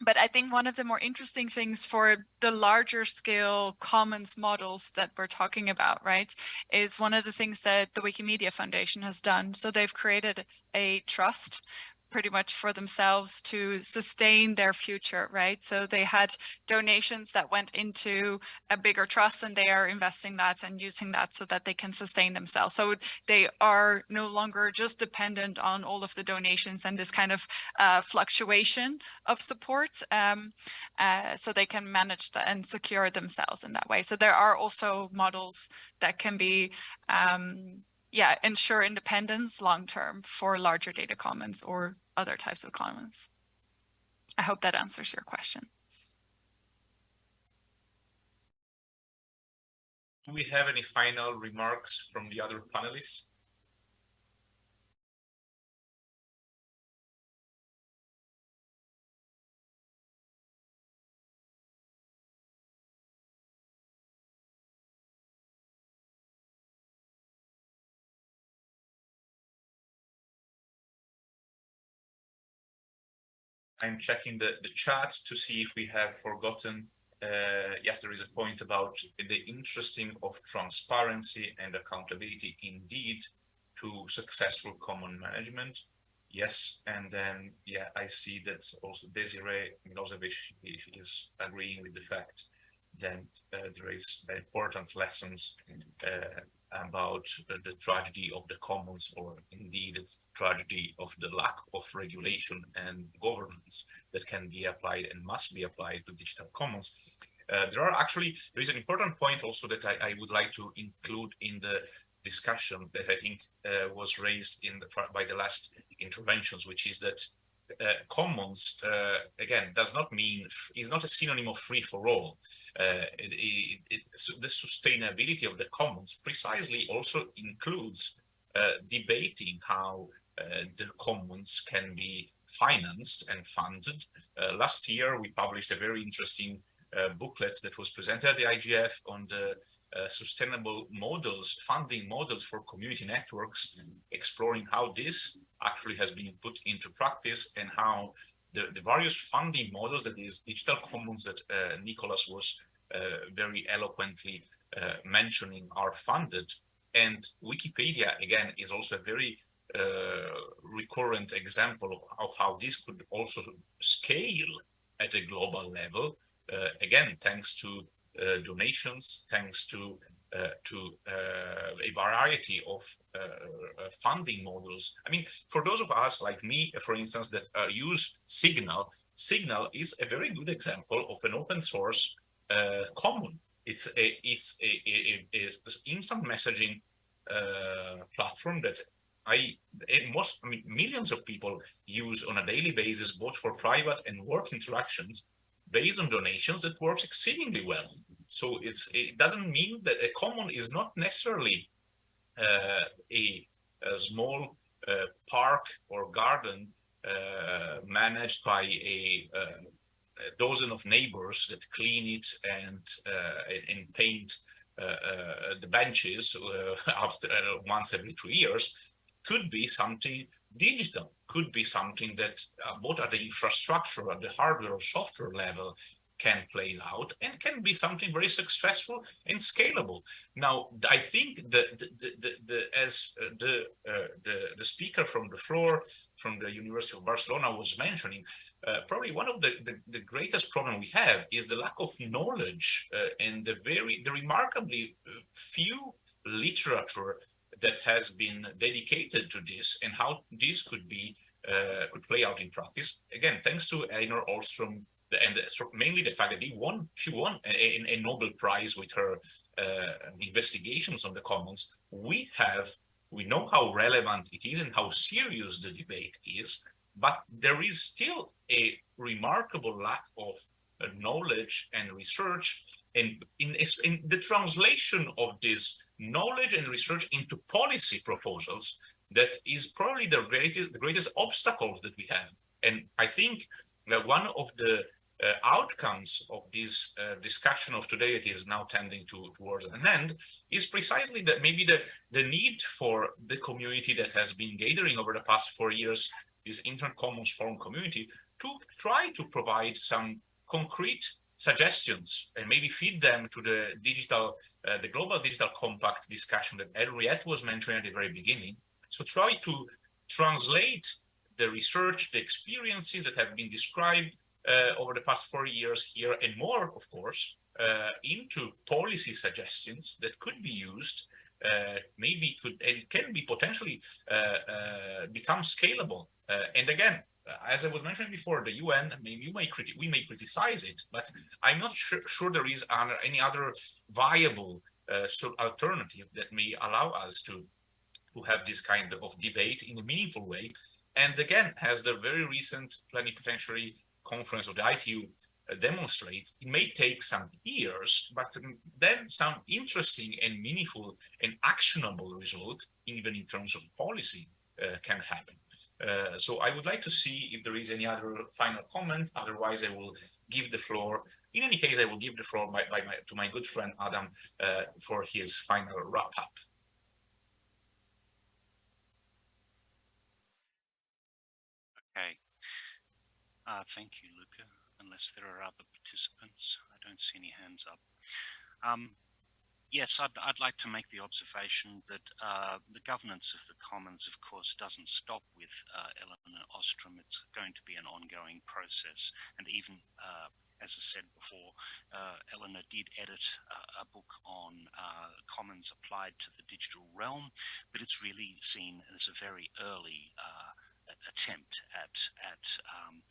but I think one of the more interesting things for the larger scale commons models that we're talking about, right, is one of the things that the Wikimedia Foundation has done. So they've created a trust pretty much for themselves to sustain their future, right? So they had donations that went into a bigger trust and they are investing that and using that so that they can sustain themselves. So they are no longer just dependent on all of the donations and this kind of uh, fluctuation of support. Um, uh, so they can manage that and secure themselves in that way. So there are also models that can be um, yeah, ensure independence long term for larger data commons or other types of commons. I hope that answers your question. Do we have any final remarks from the other panelists? I'm checking the, the chat to see if we have forgotten. Uh, yes, there is a point about the interesting of transparency and accountability indeed to successful common management. Yes, and then, yeah, I see that also Desiree Milosevic is agreeing with the fact that uh, there is important lessons uh, about the tragedy of the commons or indeed its tragedy of the lack of regulation and governance that can be applied and must be applied to digital commons. Uh, there are actually, there is an important point also that I, I would like to include in the discussion that I think uh, was raised in the by the last interventions, which is that uh, commons uh, again does not mean is not a synonym of free for all. Uh, it, it, it, the sustainability of the commons precisely also includes uh, debating how uh, the commons can be financed and funded. Uh, last year, we published a very interesting booklet that was presented at the IGF on the sustainable models, funding models for community networks, exploring how this actually has been put into practice and how the, the various funding models that these digital commons that uh, Nicolas was uh, very eloquently uh, mentioning are funded. And Wikipedia, again, is also a very uh, recurrent example of, how this could also scale at a global level. Uh, again, thanks to uh, donations, thanks to Uh, to uh, a variety of uh, uh funding models. I mean, for those of us like me, for instance, that uh, use Signal, Signal is a very good example of an open source common. It's a it's a, a, a, a instant messaging platform that I most I mean, millions of people use on a daily basis, both for private and work interactions, based on donations that works exceedingly well. So it's it doesn't mean that a common is not necessarily uh, a, a, small uh, park or garden uh, managed by a, uh, a, dozen of neighbors that clean it and uh, and paint uh, the benches after once every two years. Could be something digital could be something that both at the infrastructure, at the hardware or software level can play out and can be something very successful and scalable. Now, I think that the, the, the, the as uh, the, uh, the the speaker from the floor from the University of Barcelona was mentioning, uh, probably one of the, the, the, greatest problem we have is the lack of knowledge uh, and the very the remarkably uh, few literature that has been dedicated to this and how this could be uh, could play out in practice. Again, thanks to Elinor Ostrom and mainly the fact that he won, she won a, a Nobel Prize with her uh, investigations on the commons. We have, we know how relevant it is and how serious the debate is, but there is still a remarkable lack of uh, knowledge and research and in, in the translation of this knowledge and research into policy proposals that is probably the greatest, the greatest obstacles that we have. And I think that one of the uh, outcomes of this uh, discussion of today that is now tending to towards an end is precisely that maybe the the need for the community that has been gathering over the past four years this internet commons forum community to try to provide some concrete suggestions and maybe feed them to the digital uh, the global digital compact discussion that Anriette was mentioning at the very beginning. So try to translate the research the experiences that have been described over the past four years here and more, of course, uh, into policy suggestions that could be used, uh, maybe could and can be potentially become scalable. and again, as I was mentioning before, the UN, maybe you may we may criticize it, but I'm not sure, sure there is any other viable uh, alternative that may allow us to to have this kind of debate in a meaningful way. And again, as the very recent plenipotentiary conference of the ITU uh, demonstrates, it may take some years, but then some interesting and meaningful and actionable result, even in terms of policy, uh, can happen. Uh, so I would like to see if there is any other final comment. Otherwise, I will give the floor. In any case, I will give the floor by, by my, to my good friend Adam uh, for his final wrap up. Okay. Uh, thank you, Luca. Unless there are other participants, I don't see any hands up. Um, yes, I'd, I'd, like to make the observation that uh, the governance of the Commons, of course, doesn't stop with uh, Elinor Ostrom. It's going to be an ongoing process. And even, uh, as I said before, uh, Elinor did edit a book on uh, Commons applied to the digital realm, but it's really seen as a very early uh, attempt at, at um,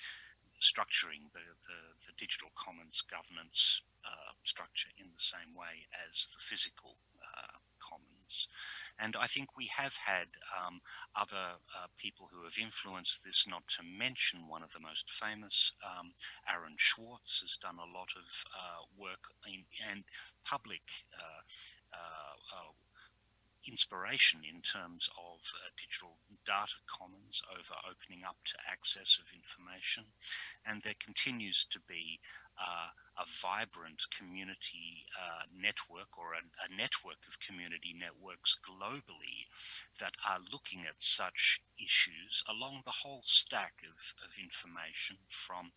structuring the, the, the digital commons governance uh, structure in the same way as the physical uh, commons. And I think we have had um, other uh, people who have influenced this, not to mention one of the most famous, um, Aaron Swartz, has done a lot of uh, work in, and public uh, uh, inspiration in terms of uh, digital data commons over opening up to access of information. And there continues to be uh, a vibrant community uh, network or a, a, network of community networks globally that are looking at such issues along the whole stack of, of information from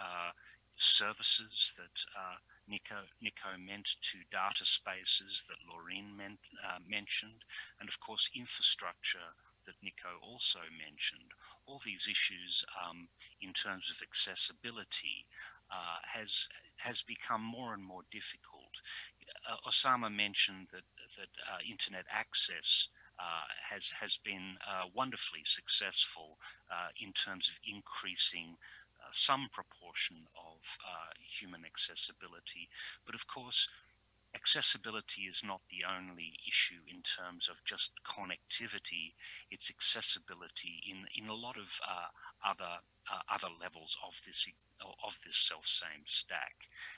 uh, services that uh, Nico, Nico meant to data spaces that Laureen meant, uh, mentioned, and of course infrastructure that Nico also mentioned. All these issues um, in terms of accessibility uh, has has become more and more difficult. Uh, Osama mentioned that that uh, internet access uh, has has been uh, wonderfully successful uh, in terms of increasing some proportion of uh, human accessibility. But of course, accessibility is not the only issue in terms of just connectivity. It's accessibility in in a lot of uh, other uh, other levels of this of this self same stack,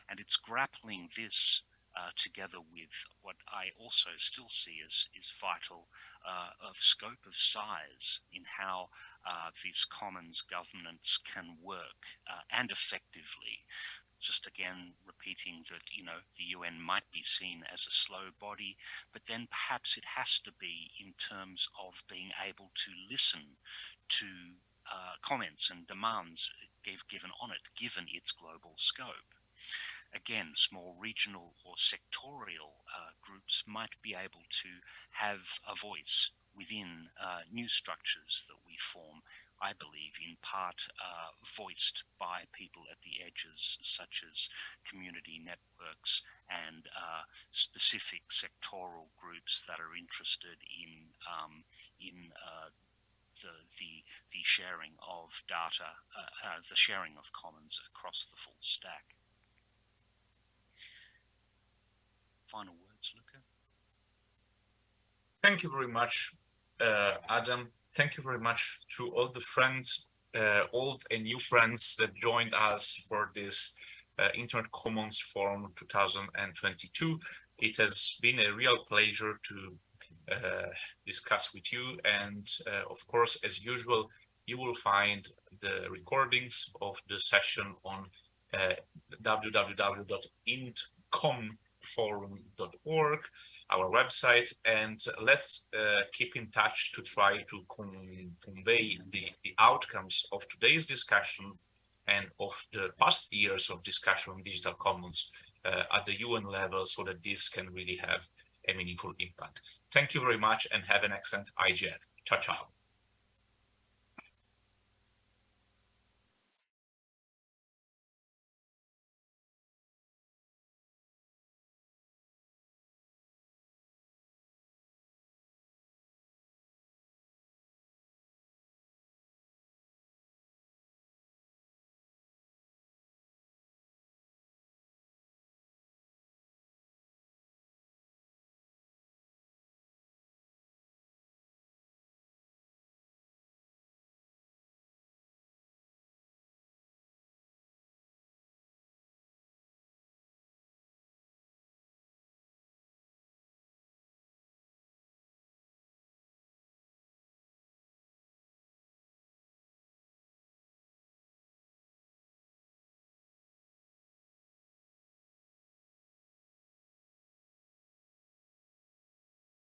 and it's grappling this. Uh, together with what I also still see as is vital uh, of scope of size in how uh, these commons governance can work uh, and effectively. Just again, repeating that, you know, the UN might be seen as a slow body, but then perhaps it has to be in terms of being able to listen to uh, comments and demands given on it, given its global scope. Again, small regional or sectorial uh, groups might be able to have a voice within uh, new structures that we form, I believe, in part uh, voiced by people at the edges, such as community networks and uh, specific sectoral groups that are interested in um, in uh, the, the the sharing of data, uh, uh, the sharing of commons across the full stack. Final words, Luca. Thank you very much Adam. Thank you very much to all the friends, uh, old and new friends that joined us for this uh, Internet Commons Forum 2022. It has been a real pleasure to uh, discuss with you. And uh, of course, as usual, you will find the recordings of the session on uh, www.intcom.com forum.org, our website, and let's uh, keep in touch to try to con convey the, the outcomes of today's discussion and of the past years of discussion on digital commons uh, at the UN level so that this can really have a meaningful impact. Thank you very much and have an excellent IGF. Ciao, ciao.